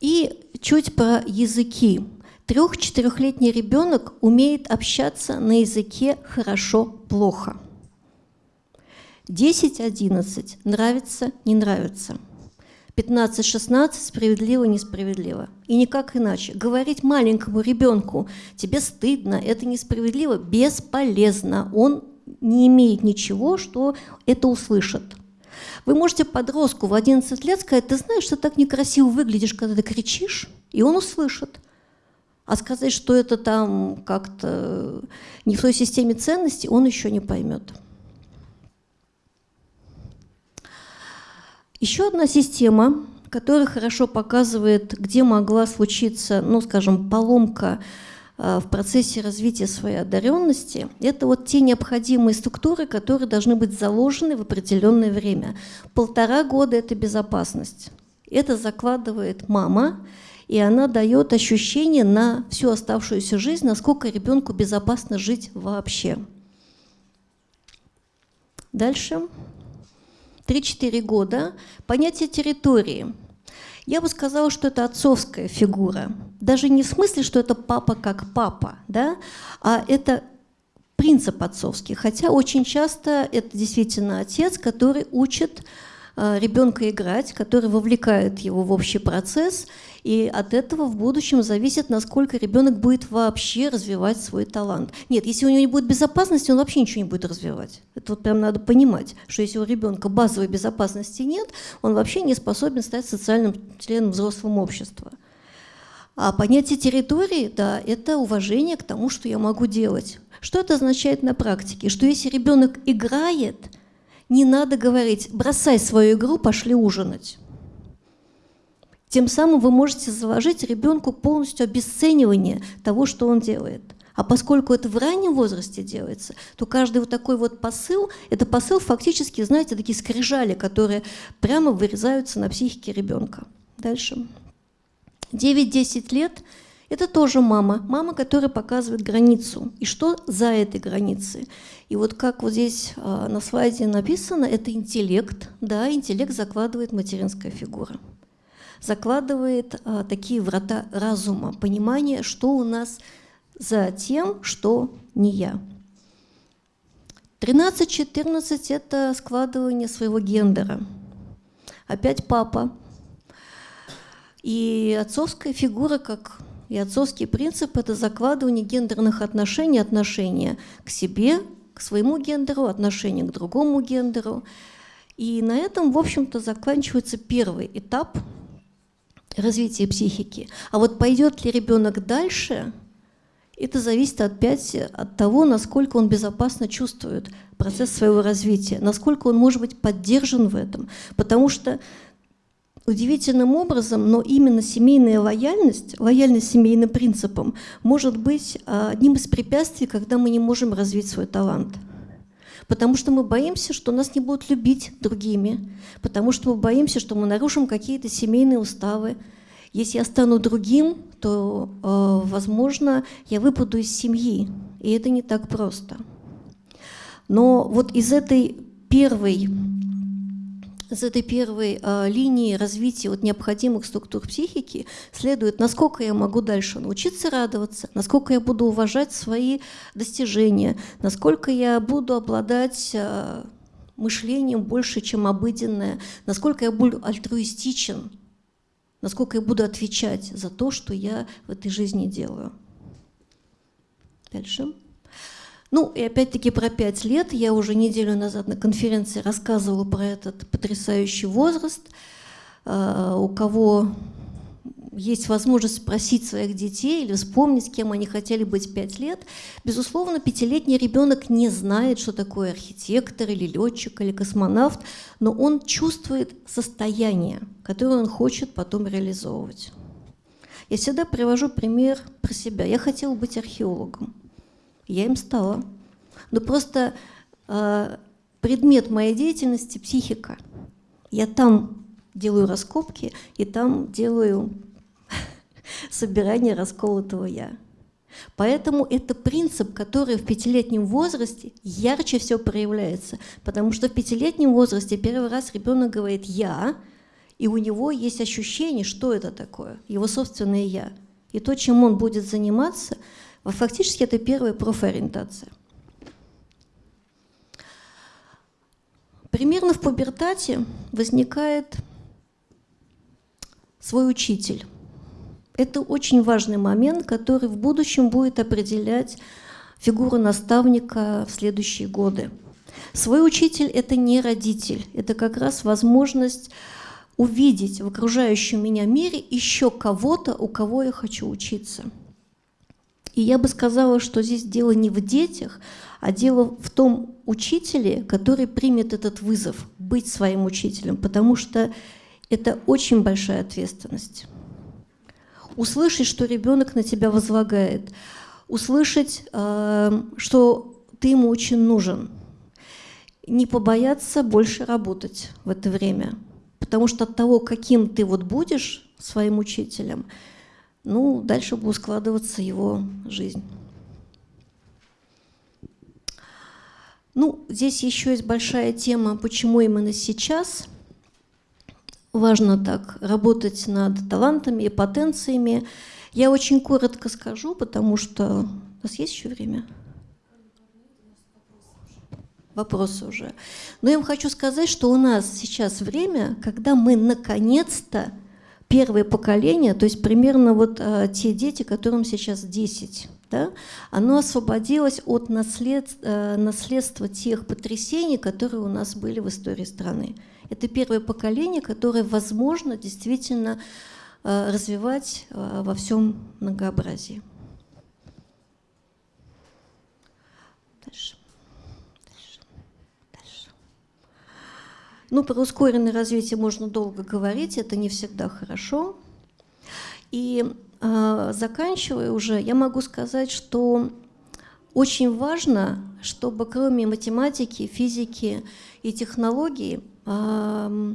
И чуть про языки. Трех-четырехлетний ребенок умеет общаться на языке хорошо-плохо. 10-11 нравится, не нравится. 15-16 справедливо, несправедливо. И никак иначе. Говорить маленькому ребенку, тебе стыдно, это несправедливо, бесполезно. Он не имеет ничего, что это услышит. Вы можете подростку в 11 лет сказать, ты знаешь, ты так некрасиво выглядишь, когда ты кричишь, и он услышит. А сказать, что это там как-то не в той системе ценностей, он еще не поймет. Еще одна система, которая хорошо показывает, где могла случиться, ну, скажем, поломка э, в процессе развития своей одаренности, это вот те необходимые структуры, которые должны быть заложены в определенное время. Полтора года – это безопасность. Это закладывает мама, и она дает ощущение на всю оставшуюся жизнь, насколько ребенку безопасно жить вообще. Дальше. 3-4 года, понятие территории. Я бы сказала, что это отцовская фигура. Даже не в смысле, что это папа как папа, да? а это принцип отцовский. Хотя очень часто это действительно отец, который учит ребенка играть, который вовлекает его в общий процесс, и от этого в будущем зависит, насколько ребенок будет вообще развивать свой талант. Нет, если у него не будет безопасности, он вообще ничего не будет развивать. Это вот прям надо понимать, что если у ребенка базовой безопасности нет, он вообще не способен стать социальным членом взрослого общества. А понятие территории, да, это уважение к тому, что я могу делать. Что это означает на практике? Что если ребенок играет, не надо говорить, бросай свою игру, пошли ужинать. Тем самым вы можете заложить ребенку полностью обесценивание того, что он делает. А поскольку это в раннем возрасте делается, то каждый вот такой вот посыл, это посыл фактически, знаете, такие скрижали, которые прямо вырезаются на психике ребенка. Дальше. 9-10 лет – это тоже мама. Мама, которая показывает границу. И что за этой границей? И вот как вот здесь а, на слайде написано, это интеллект. Да, интеллект закладывает материнская фигура. Закладывает а, такие врата разума, понимание, что у нас за тем, что не я. 13-14 – это складывание своего гендера. Опять папа, и отцовская фигура, как и отцовский принцип, это закладывание гендерных отношений, отношения к себе, к своему гендеру, отношения к другому гендеру. И на этом, в общем-то, заканчивается первый этап развития психики. А вот пойдет ли ребенок дальше, это зависит опять от того, насколько он безопасно чувствует процесс своего развития, насколько он может быть поддержан в этом. Потому что удивительным образом, но именно семейная лояльность, лояльность семейным принципам, может быть а, одним из препятствий, когда мы не можем развить свой талант. Потому что мы боимся, что нас не будут любить другими, потому что мы боимся, что мы нарушим какие-то семейные уставы. Если я стану другим, то, э, возможно, я выпаду из семьи, и это не так просто. Но вот из этой первой из этой первой э, линии развития вот необходимых структур психики следует, насколько я могу дальше научиться радоваться, насколько я буду уважать свои достижения, насколько я буду обладать э, мышлением больше, чем обыденное, насколько я буду альтруистичен, насколько я буду отвечать за то, что я в этой жизни делаю. Дальше. Ну, и опять-таки про пять лет. Я уже неделю назад на конференции рассказывала про этот потрясающий возраст. А, у кого есть возможность спросить своих детей или вспомнить, кем они хотели быть пять лет. Безусловно, пятилетний ребенок не знает, что такое архитектор или летчик или космонавт, но он чувствует состояние, которое он хочет потом реализовывать. Я всегда привожу пример про себя. Я хотела быть археологом. Я им стала. Но просто э, предмет моей деятельности – психика. Я там делаю раскопки, и там делаю (laughs) собирание расколотого «я». Поэтому это принцип, который в пятилетнем возрасте ярче всего проявляется. Потому что в пятилетнем возрасте первый раз ребенок говорит «я», и у него есть ощущение, что это такое, его собственное «я». И то, чем он будет заниматься – Фактически это первая профориентация. Примерно в пубертате возникает свой учитель. Это очень важный момент, который в будущем будет определять фигуру наставника в следующие годы. Свой учитель – это не родитель, это как раз возможность увидеть в окружающем меня мире еще кого-то, у кого я хочу учиться – и я бы сказала, что здесь дело не в детях, а дело в том учителе, который примет этот вызов быть своим учителем, потому что это очень большая ответственность. Услышать, что ребенок на тебя возлагает, услышать, э, что ты ему очень нужен, не побояться больше работать в это время, потому что от того, каким ты вот будешь своим учителем, ну, дальше будет складываться его жизнь. Ну, здесь еще есть большая тема, почему именно сейчас важно так работать над талантами и потенциями. Я очень коротко скажу, потому что у нас есть еще время. вопросы уже. Но я вам хочу сказать, что у нас сейчас время, когда мы наконец-то первое поколение, то есть примерно вот а, те дети, которым сейчас 10, да, оно освободилось от наслед, а, наследства тех потрясений, которые у нас были в истории страны. Это первое поколение, которое, возможно, действительно а, развивать а, во всем многообразии. Дальше. Ну, про ускоренное развитие можно долго говорить, это не всегда хорошо. И э, заканчивая уже, я могу сказать, что очень важно, чтобы кроме математики, физики и технологий э,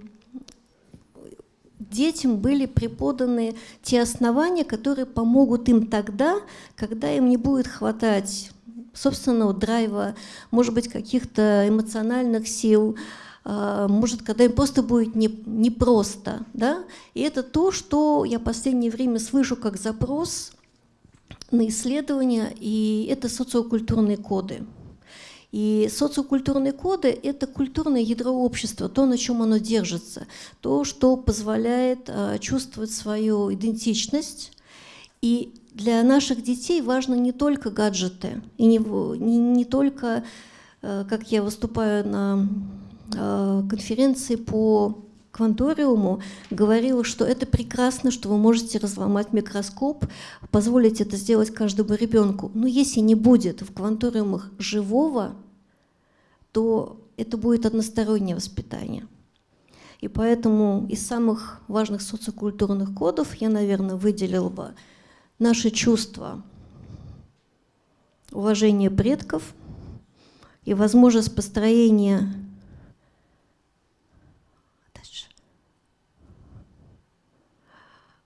детям были преподаны те основания, которые помогут им тогда, когда им не будет хватать собственного драйва, может быть, каких-то эмоциональных сил, может, когда им просто будет непросто. Не, не да? И это то, что я в последнее время слышу как запрос на исследования, и это социокультурные коды. И социокультурные коды – это культурное ядро общества, то, на чем оно держится, то, что позволяет э, чувствовать свою идентичность. И для наших детей важно не только гаджеты, и не, не, не только, э, как я выступаю на конференции по кванториуму говорила, что это прекрасно, что вы можете разломать микроскоп, позволить это сделать каждому ребенку. Но если не будет в кванториумах живого, то это будет одностороннее воспитание. И поэтому из самых важных социокультурных кодов я, наверное, выделил бы наши чувства уважения предков и возможность построения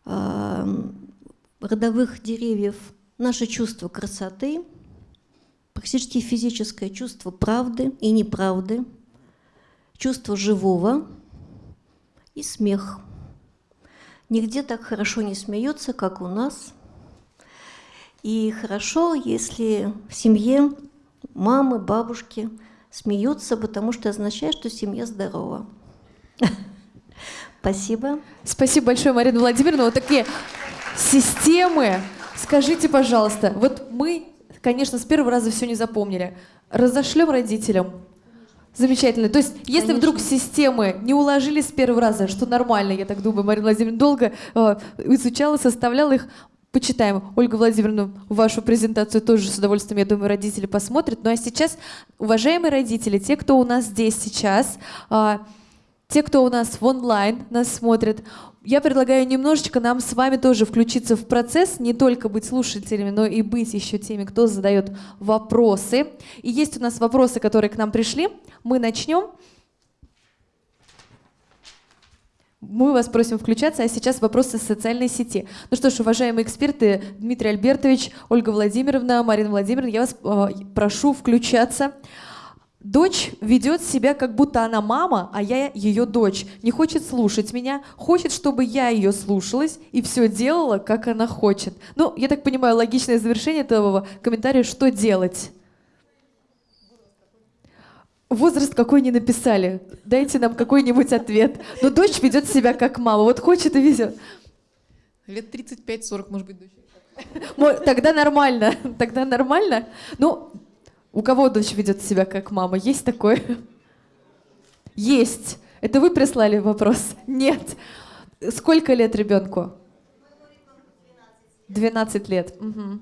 родовых деревьев наше чувство красоты, практически физическое чувство правды и неправды, чувство живого и смех. Нигде так хорошо не смеются, как у нас. И хорошо, если в семье мамы, бабушки смеются, потому что означает, что семья здорова. (laughs) Спасибо.
Спасибо большое, Марина Владимировна. Вот такие системы. Скажите, пожалуйста, вот мы, конечно, с первого раза все не запомнили. Разошлем родителям. Замечательно. То есть, если Конечно. вдруг системы не уложили с первого раза, что нормально, я так думаю, Марина Владимировна долго э, изучала, составляла их, почитаем. Ольга Владимировна, вашу презентацию тоже с удовольствием, я думаю, родители посмотрят. Ну а сейчас, уважаемые родители, те, кто у нас здесь сейчас, э, те, кто у нас в онлайн нас смотрит, я предлагаю немножечко нам с вами тоже включиться в процесс, не только быть слушателями, но и быть еще теми, кто задает вопросы. И есть у нас вопросы, которые к нам пришли. Мы начнем. Мы вас просим включаться, а сейчас вопросы социальной сети. Ну что ж, уважаемые эксперты, Дмитрий Альбертович, Ольга Владимировна, Марина Владимировна, я вас э, прошу включаться. Дочь ведет себя, как будто она мама, а я ее дочь. Не хочет слушать меня, хочет, чтобы я ее слушалась и все делала, как она хочет. Ну, я так понимаю, логичное завершение этого комментария, что делать? Возраст какой не написали. Дайте нам какой-нибудь ответ. Но дочь ведет себя как мама. Вот хочет и везет.
Лет 35-40, может быть, дочь.
Тогда нормально. Тогда нормально. Ну, у кого дочь ведет себя как мама? Есть такое? (laughs) Есть. Это вы прислали вопрос? (laughs) Нет. Сколько лет ребенку? 12 лет. Угу.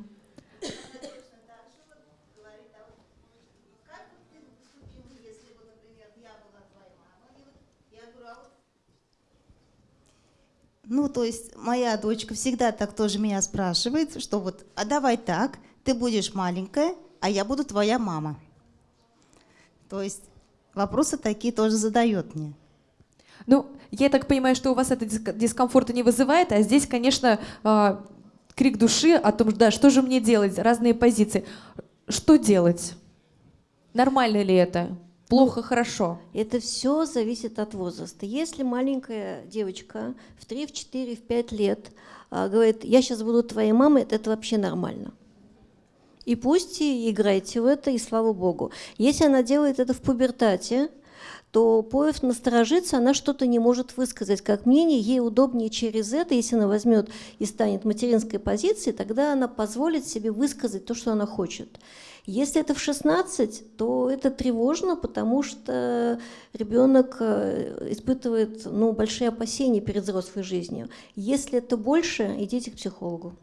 Ну, то есть моя дочка всегда так тоже меня спрашивает, что вот, а давай так, ты будешь маленькая, а я буду твоя мама. То есть вопросы такие тоже задает мне.
Ну, я так понимаю, что у вас это дискомфорта не вызывает, а здесь, конечно, а, крик души о том, да, что же мне делать, разные позиции. Что делать? Нормально ли это? Плохо, хорошо?
Это все зависит от возраста. Если маленькая девочка в 3, в 4, в 5 лет а, говорит, я сейчас буду твоей мамой, это, это вообще нормально. И пусть и играйте в это, и слава богу. Если она делает это в пубертате, то Поев насторожится, она что-то не может высказать как мнение, ей удобнее через это, если она возьмет и станет материнской позицией, тогда она позволит себе высказать то, что она хочет. Если это в 16, то это тревожно, потому что ребенок э, испытывает ну, большие опасения перед взрослой жизнью. Если это больше, идите к психологу.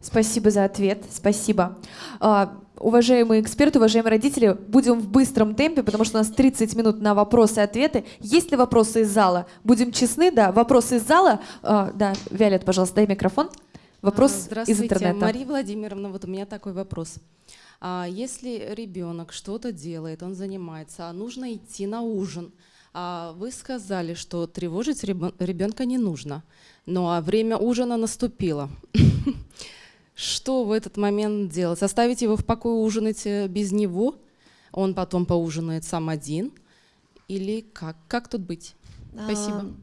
Спасибо за ответ, спасибо. А, уважаемые эксперты, уважаемые родители, будем в быстром темпе, потому что у нас 30 минут на вопросы и ответы. Есть ли вопросы из зала? Будем честны, да. Вопросы из зала? А, да, Виолет, пожалуйста, дай микрофон. Вопрос из интернета.
Мария Владимировна, вот у меня такой вопрос. А если ребенок что-то делает, он занимается, а нужно идти на ужин, а вы сказали, что тревожить ребенка не нужно, ну а время ужина наступило. (laughs) Что в этот момент делать? Оставить его в покое ужинать э, без него? Он потом поужинает сам один? Или как? Как тут быть? Спасибо. А,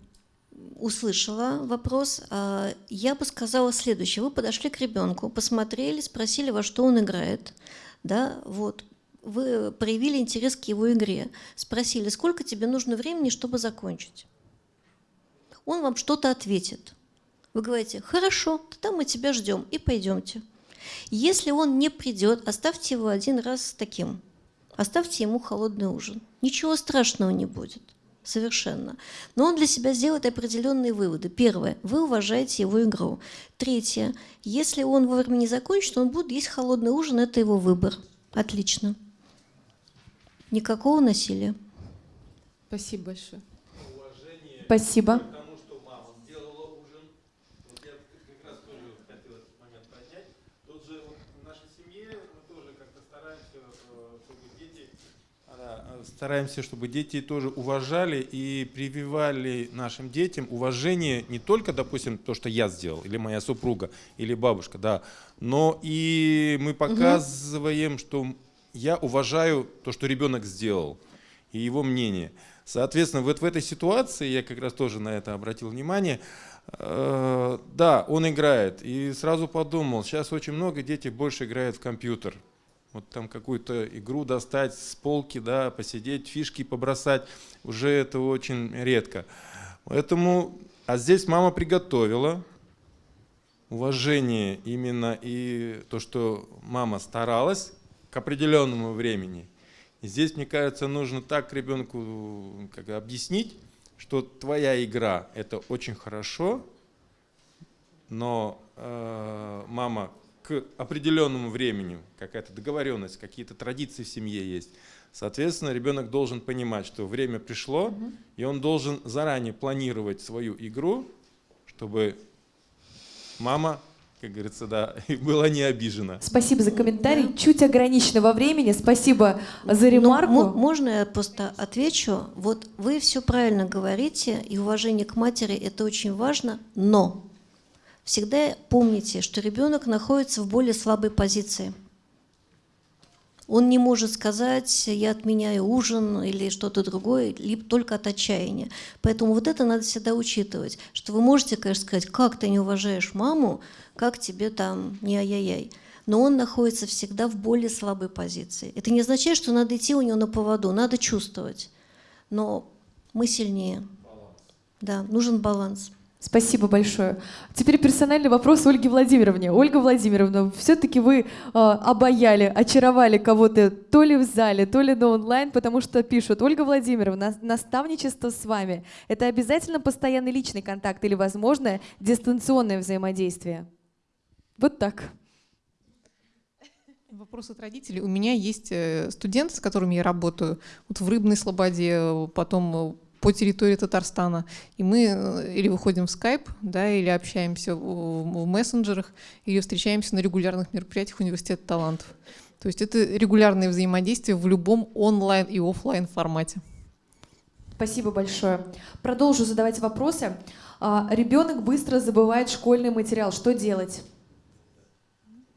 услышала вопрос. А, я бы сказала следующее. Вы подошли к ребенку, посмотрели, спросили, во что он играет да, вот, вы проявили интерес к его игре, спросили, сколько тебе нужно времени, чтобы закончить. Он вам что-то ответит. Вы говорите, хорошо, тогда мы тебя ждем и пойдемте. Если он не придет, оставьте его один раз таким. Оставьте ему холодный ужин. Ничего страшного не будет. Совершенно. Но он для себя сделает определенные выводы. Первое. Вы уважаете его игру. Третье. Если он вовремя не закончит, он будет есть холодный ужин. Это его выбор. Отлично. Никакого насилия.
Спасибо большое.
Спасибо.
Стараемся, чтобы дети тоже уважали и прививали нашим детям уважение не только, допустим, то, что я сделал, или моя супруга, или бабушка, да, но и мы показываем, угу. что я уважаю то, что ребенок сделал, и его мнение. Соответственно, вот в этой ситуации, я как раз тоже на это обратил внимание, э, да, он играет, и сразу подумал, сейчас очень много детей больше играют в компьютер, вот там какую-то игру достать с полки, да, посидеть, фишки побросать, уже это очень редко. Поэтому, а здесь мама приготовила уважение именно и то, что мама старалась к определенному времени. И здесь, мне кажется, нужно так ребенку как, объяснить, что твоя игра – это очень хорошо, но э, мама к определенному времени, какая-то договоренность, какие-то традиции в семье есть. Соответственно, ребенок должен понимать, что время пришло, угу. и он должен заранее планировать свою игру, чтобы мама, как говорится, да, (laughs) была не обижена.
Спасибо за комментарий. Чуть ограничено во времени. Спасибо за ремарку.
Но, можно я просто отвечу? Вот вы все правильно говорите, и уважение к матери – это очень важно, но Всегда помните, что ребенок находится в более слабой позиции. Он не может сказать, я отменяю ужин или что-то другое, либо только от отчаяния. Поэтому вот это надо всегда учитывать, что вы можете, конечно, сказать, как ты не уважаешь маму, как тебе там не ай-яй-яй. Но он находится всегда в более слабой позиции. Это не означает, что надо идти у него на поводу, надо чувствовать. Но мы сильнее. Баланс. Да, нужен баланс.
Спасибо большое. Теперь персональный вопрос Ольге Владимировне. Ольга Владимировна, все-таки вы э, обаяли, очаровали кого-то то ли в зале, то ли на онлайн, потому что пишут, Ольга Владимировна, наставничество с вами – это обязательно постоянный личный контакт или, возможно, дистанционное взаимодействие? Вот так.
Вопрос от родителей. У меня есть э, студенты, с которыми я работаю, вот в Рыбной Слободе, потом по территории Татарстана. И мы э, или выходим в скайп, да, или общаемся в, в мессенджерах, или встречаемся на регулярных мероприятиях Университета талантов. То есть это регулярное взаимодействие в любом онлайн и офлайн формате.
Спасибо большое. Продолжу задавать вопросы. А, ребенок быстро забывает школьный материал. Что делать?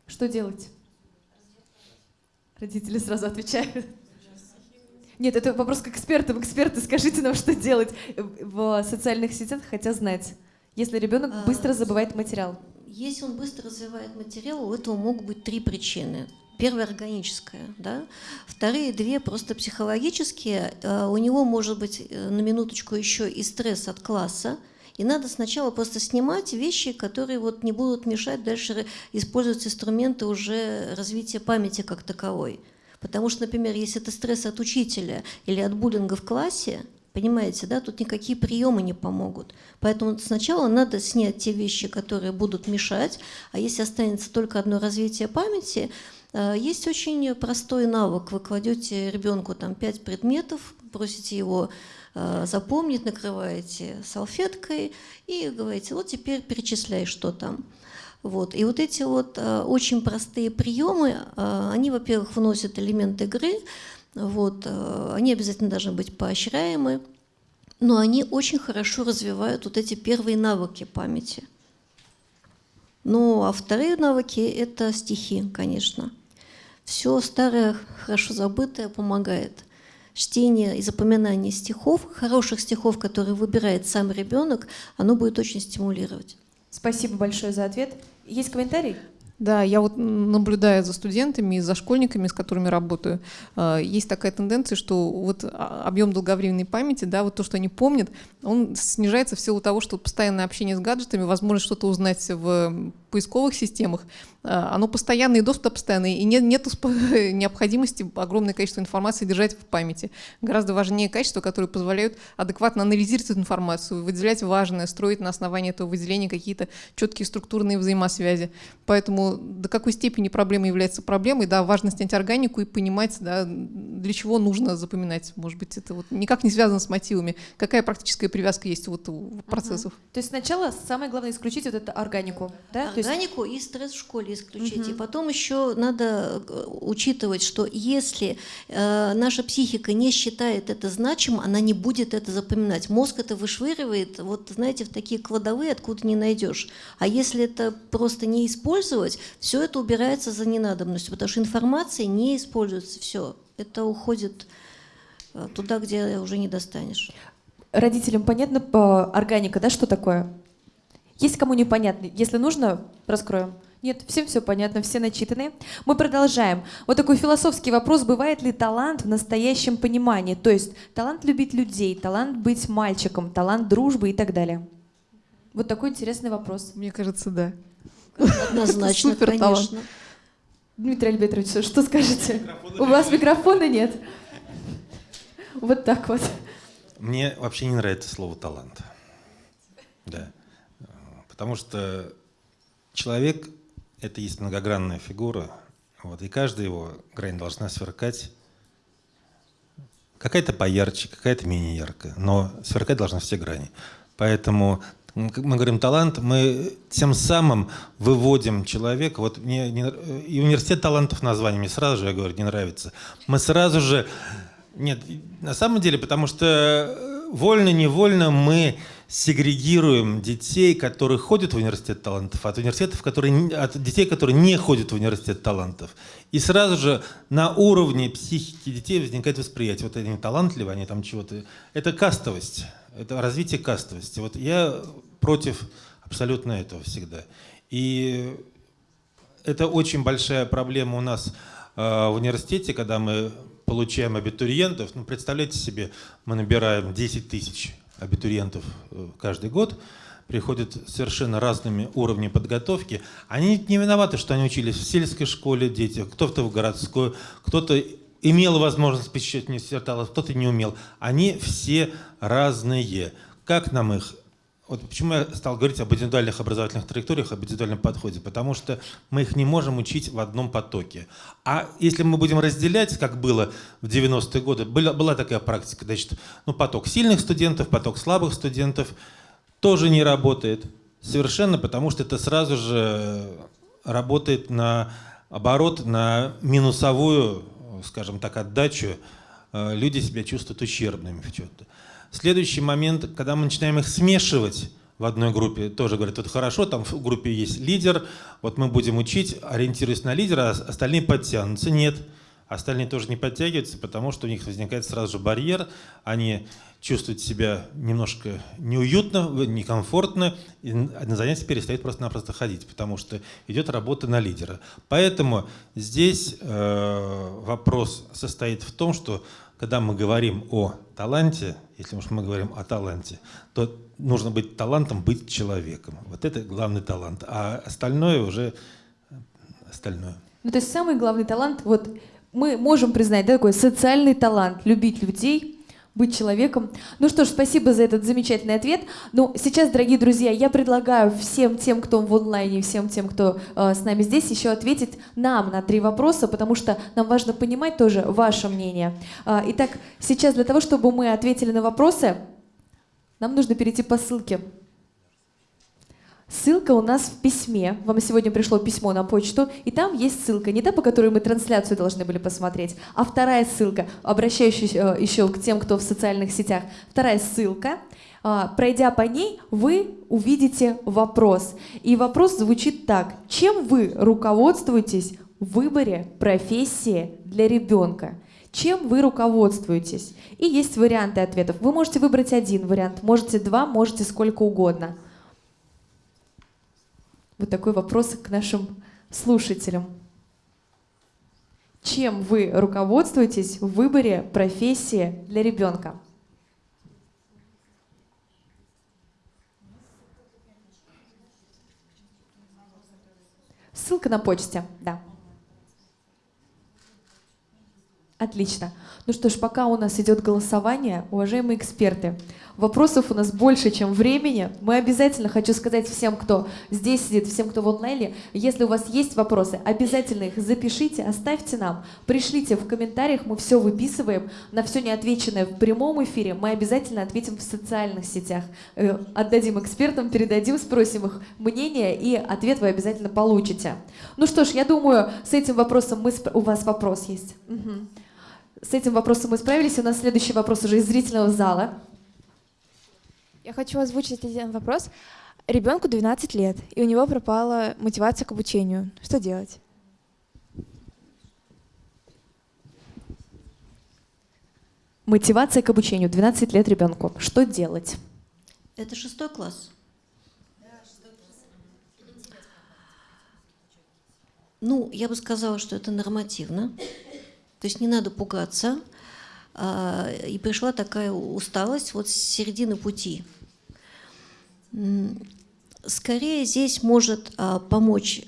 Что делать? Родители сразу отвечают. Нет, это вопрос к экспертам. Эксперты, скажите нам, что делать в социальных сетях, хотя знать, если ребенок а, быстро забывает материал.
Если он быстро развивает материал, у этого могут быть три причины. Первая органическая, да. Вторые две просто психологические. Э, у него может быть э, на минуточку еще и стресс от класса, и надо сначала просто снимать вещи, которые вот не будут мешать дальше использовать инструменты уже развития памяти как таковой. Потому что, например, если это стресс от учителя или от буллинга в классе, Понимаете, да, тут никакие приемы не помогут. Поэтому сначала надо снять те вещи, которые будут мешать, а если останется только одно развитие памяти, э, есть очень простой навык. Вы кладете ребенку там пять предметов, просите его э, запомнить, накрываете салфеткой и говорите, вот теперь перечисляй, что там. Вот. И вот эти вот э, очень простые приемы, они, во-первых, вносят элемент игры, вот, э, они обязательно должны быть поощряемы, но они очень хорошо развивают вот эти первые навыки памяти. Ну, а вторые навыки – это стихи, конечно. Все старое, хорошо забытое помогает. Чтение и запоминание стихов, хороших стихов, которые выбирает сам ребенок, оно будет очень стимулировать.
Спасибо большое за ответ. Есть комментарий?
Да, я вот наблюдая за студентами и за школьниками, с которыми работаю, э, есть такая тенденция, что вот а, объем долговременной памяти, да, вот то, что они помнят, он снижается в силу того, что постоянное общение с гаджетами, возможность что-то узнать в поисковых системах, а, оно постоянное и доступ постоянный, и нет, нет (laughs) необходимости огромное количество информации держать в памяти. Гораздо важнее качества, которые позволяют адекватно анализировать эту информацию, выделять важное, строить на основании этого выделения какие-то четкие структурные взаимосвязи. Поэтому до какой степени проблема является проблемой, да, важно снять органику и понимать, да, для чего нужно запоминать. Может быть, это вот никак не связано с мотивами. Какая практическая привязка есть вот у процессов?
Угу. То есть сначала самое главное исключить вот эту органику, да?
Органику есть... и стресс в школе исключить. Угу. И потом еще надо э, учитывать, что если э, наша психика не считает это значимым, она не будет это запоминать. Мозг это вышвыривает, вот знаете, в такие кладовые, откуда не найдешь. А если это просто не использовать, все это убирается за ненадобностью, потому что информация не используется, все. Это уходит э, туда, где уже не достанешь.
Родителям понятно по органика, да, что такое? Есть кому непонятно? Если нужно, раскроем. Нет, всем все понятно, все начитаны. Мы продолжаем. Вот такой философский вопрос. Бывает ли талант в настоящем понимании? То есть талант любить людей, талант быть мальчиком, талант дружбы и так далее. Вот такой интересный вопрос.
Мне кажется, да.
Однозначно, Супер конечно. Талант.
Дмитрий Альбертович, что скажете? У вас микрофона нет? Вот так вот.
Мне вообще не нравится слово «талант». Да. Потому что человек это есть многогранная фигура, вот, и каждая его грань должна сверкать. Какая-то поярче, какая-то менее яркая, но сверкать должны все грани. Поэтому мы говорим талант, мы тем самым выводим человека. Вот мне не, и университет талантов название сразу же, я говорю, не нравится. Мы сразу же... Нет, на самом деле, потому что вольно-невольно мы сегрегируем детей, которые ходят в университет талантов, от университетов, которые, от детей, которые не ходят в университет талантов. И сразу же на уровне психики детей возникает восприятие. Вот они талантливы, они там чего-то... Это кастовость, это развитие кастовости. Вот я против абсолютно этого всегда. И это очень большая проблема у нас э, в университете, когда мы получаем абитуриентов. Ну, представляете себе, мы набираем 10 тысяч абитуриентов э, каждый год, приходят совершенно разными уровнями подготовки. Они не виноваты, что они учились в сельской школе, дети, кто-то в городской, кто-то имел возможность посещать университет, кто-то не умел. Они все разные. Как нам их вот почему я стал говорить об индивидуальных образовательных траекториях, об индивидуальном подходе, потому что мы их не можем учить в одном потоке. А если мы будем разделять, как было в 90-е годы, была, была такая практика, значит, ну, поток сильных студентов, поток слабых студентов, тоже не работает совершенно, потому что это сразу же работает на оборот, на минусовую, скажем так, отдачу. Э, люди себя чувствуют ущербными в чем-то. Следующий момент, когда мы начинаем их смешивать в одной группе, тоже говорят, это хорошо, там в группе есть лидер, вот мы будем учить, ориентируясь на лидера, а остальные подтянутся. Нет. остальные тоже не подтягиваются, потому что у них возникает сразу же барьер, они чувствуют себя немножко неуютно, некомфортно, и на занятия перестают просто-напросто ходить, потому что идет работа на лидера. Поэтому здесь э, вопрос состоит в том, что когда мы говорим о таланте, если уж мы говорим о таланте, то нужно быть талантом, быть человеком. Вот это главный талант, а остальное уже остальное.
Ну, то есть самый главный талант, вот мы можем признать, да, такой социальный талант, любить людей, быть человеком. Ну что ж, спасибо за этот замечательный ответ. Ну, сейчас, дорогие друзья, я предлагаю всем тем, кто в онлайне, всем тем, кто э, с нами здесь, еще ответить нам на три вопроса, потому что нам важно понимать тоже ваше мнение. Э, итак, сейчас для того, чтобы мы ответили на вопросы, нам нужно перейти по ссылке. Ссылка у нас в письме. Вам сегодня пришло письмо на почту, и там есть ссылка, не та, по которой мы трансляцию должны были посмотреть, а вторая ссылка, обращающаяся э, еще к тем, кто в социальных сетях. Вторая ссылка. А, пройдя по ней, вы увидите вопрос. И вопрос звучит так. Чем вы руководствуетесь в выборе профессии для ребенка? Чем вы руководствуетесь? И есть варианты ответов. Вы можете выбрать один вариант, можете два, можете сколько угодно. Вот такой вопрос к нашим слушателям. Чем вы руководствуетесь в выборе профессии для ребенка? Ссылка на почте, да. Отлично. Ну что ж, пока у нас идет голосование, уважаемые эксперты, вопросов у нас больше, чем времени. Мы обязательно, хочу сказать всем, кто здесь сидит, всем, кто в онлайне, если у вас есть вопросы, обязательно их запишите, оставьте нам, пришлите в комментариях, мы все выписываем, на все неотвеченное в прямом эфире мы обязательно ответим в социальных сетях. Э, отдадим экспертам, передадим, спросим их мнение, и ответ вы обязательно получите. Ну что ж, я думаю, с этим вопросом мы... у вас вопрос есть. Угу. С этим вопросом мы справились. У нас следующий вопрос уже из зрительного зала.
Я хочу озвучить один вопрос. Ребенку 12 лет, и у него пропала мотивация к обучению. Что делать?
Мотивация к обучению. 12 лет ребенку. Что делать?
Это шестой класс. Ну, я бы сказала, что это нормативно. То есть не надо пугаться. А, и пришла такая усталость вот с середины пути. Скорее здесь может а, помочь,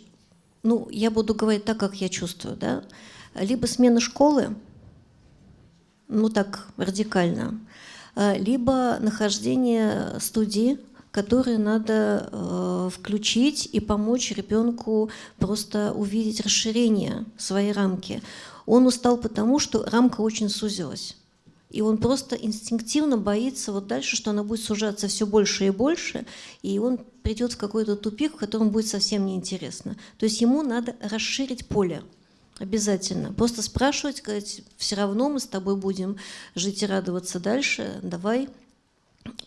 ну, я буду говорить так, как я чувствую, да, либо смена школы, ну так радикально, а, либо нахождение студии, которые надо э, включить и помочь ребенку просто увидеть расширение своей рамки. Он устал потому, что рамка очень сузилась. И он просто инстинктивно боится вот дальше, что она будет сужаться все больше и больше, и он придет в какой-то тупик, в котором будет совсем неинтересно. То есть ему надо расширить поле. Обязательно. Просто спрашивать, сказать, все равно мы с тобой будем жить и радоваться дальше, давай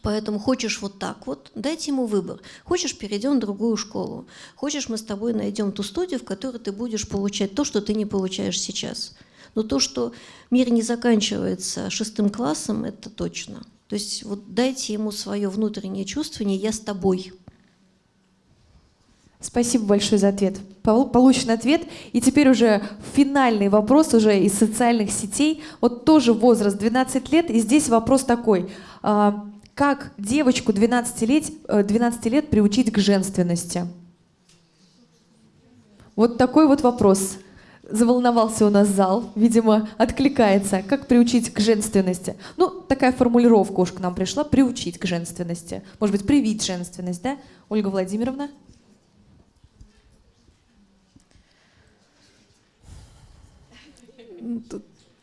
Поэтому хочешь вот так вот, дайте ему выбор. Хочешь, перейдем в другую школу. Хочешь, мы с тобой найдем ту студию, в которой ты будешь получать то, что ты не получаешь сейчас. Но то, что мир не заканчивается шестым классом, это точно. То есть вот дайте ему свое внутреннее чувствование «я с тобой».
Спасибо большое за ответ. Получен ответ. И теперь уже финальный вопрос уже из социальных сетей. Вот тоже возраст 12 лет. И здесь вопрос такой. Как девочку 12 лет, 12 лет приучить к женственности? Вот такой вот вопрос. Заволновался у нас зал, видимо, откликается. Как приучить к женственности? Ну, такая формулировка уж к нам пришла. Приучить к женственности. Может быть, привить женственность, да? Ольга Владимировна?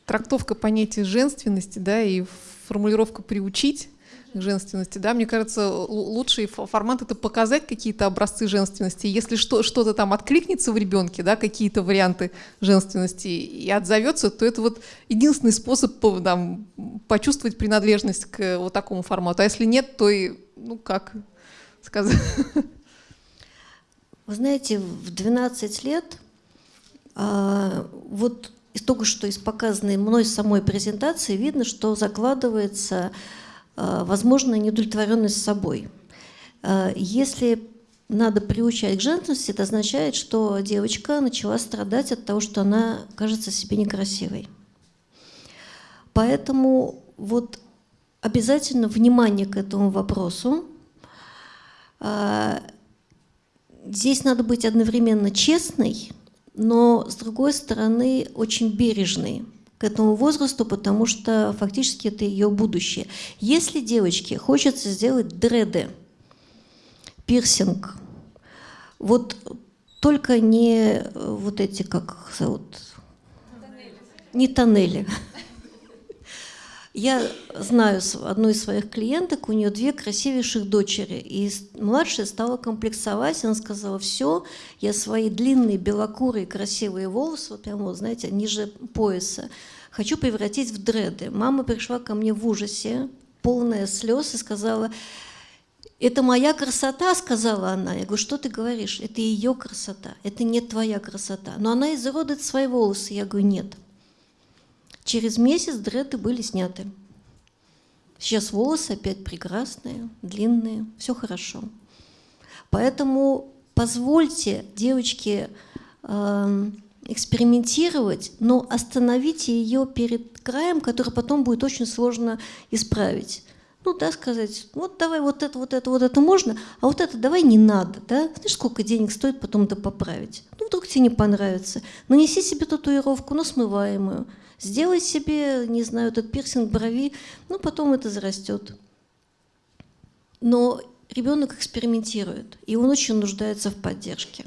Трактовка понятия женственности, да, и формулировка «приучить» женственности, да, мне кажется, лучший формат это показать какие-то образцы женственности. Если что, что-то там откликнется в ребенке, да, какие-то варианты женственности и отзовется, то это вот единственный способ там, почувствовать принадлежность к вот такому формату. А если нет, то и, ну как сказать.
Вы знаете, в 12 лет а, вот из только что из показанной мной самой презентации видно, что закладывается э, возможная неудовлетворенность собой. Э, если надо приучать к женственности, это означает, что девочка начала страдать от того, что она кажется себе некрасивой. Поэтому вот обязательно внимание к этому вопросу. А, здесь надо быть одновременно честной, но, с другой стороны, очень бережной к этому возрасту, потому что фактически это ее будущее. Если девочке хочется сделать дреды, пирсинг, вот только не вот эти, как зовут? Тоннели. Не тоннели. Я знаю одну из своих клиенток, у нее две красивейших дочери, и младшая стала комплексовать, она сказала, все, я свои длинные белокурые красивые волосы, вот прямо, вот, знаете, ниже пояса, хочу превратить в дреды. Мама пришла ко мне в ужасе, полная слез, и сказала, это моя красота, сказала она. Я говорю, что ты говоришь? Это ее красота, это не твоя красота. Но она изуродует свои волосы. Я говорю, нет. Через месяц дреды были сняты. Сейчас волосы опять прекрасные, длинные, все хорошо. Поэтому позвольте девочке э, экспериментировать, но остановите ее перед краем, который потом будет очень сложно исправить. Ну да, сказать, вот давай вот это, вот это, вот это можно, а вот это давай не надо, да? Знаешь, сколько денег стоит потом это поправить? Ну вдруг тебе не понравится. Нанеси себе татуировку, но смываемую – Сделай себе, не знаю, этот пирсинг брови, ну потом это зарастет. Но ребенок экспериментирует, и он очень нуждается в поддержке.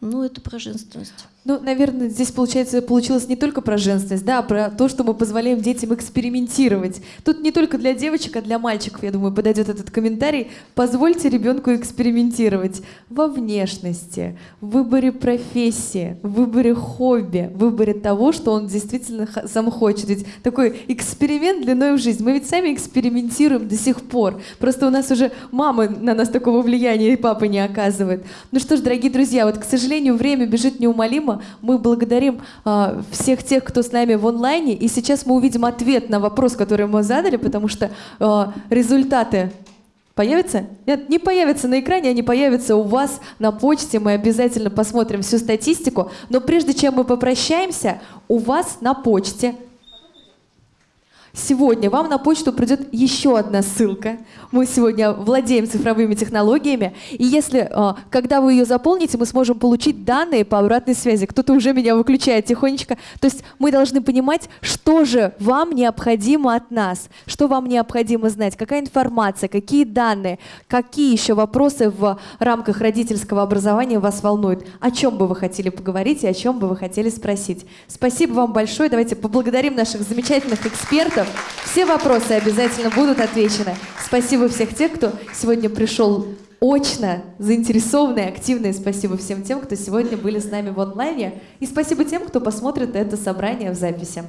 Ну, это про женственность.
Ну, наверное, здесь, получается, получилось не только про женственность, да, а про то, что мы позволяем детям экспериментировать. Тут не только для девочек, а для мальчиков, я думаю, подойдет этот комментарий. Позвольте ребенку экспериментировать во внешности, в выборе профессии, в выборе хобби, в выборе того, что он действительно сам хочет. Ведь такой эксперимент длиной в жизнь. Мы ведь сами экспериментируем до сих пор. Просто у нас уже мамы на нас такого влияния и папы не оказывают. Ну что ж, дорогие друзья, вот, к сожалению, время бежит неумолимо, мы благодарим э, всех тех, кто с нами в онлайне. И сейчас мы увидим ответ на вопрос, который мы задали, потому что э, результаты Появятся? Нет, не появятся на экране, они появятся у вас на почте. Мы обязательно посмотрим всю статистику. Но прежде чем мы попрощаемся, у вас на почте Сегодня вам на почту придет еще одна ссылка. Мы сегодня владеем цифровыми технологиями. И если, а, когда вы ее заполните, мы сможем получить данные по обратной связи. Кто-то уже меня выключает тихонечко. То есть мы должны понимать, что же вам необходимо от нас, что вам необходимо знать, какая информация, какие данные, какие еще вопросы в рамках родительского образования вас волнуют, о чем бы вы хотели поговорить и о чем бы вы хотели спросить. Спасибо вам большое. Давайте поблагодарим наших замечательных экспертов все вопросы обязательно будут отвечены. Спасибо всех тех, кто сегодня пришел очно, заинтересованные, активные. Спасибо всем тем, кто сегодня были с нами в онлайне. И спасибо тем, кто посмотрит это собрание в записи.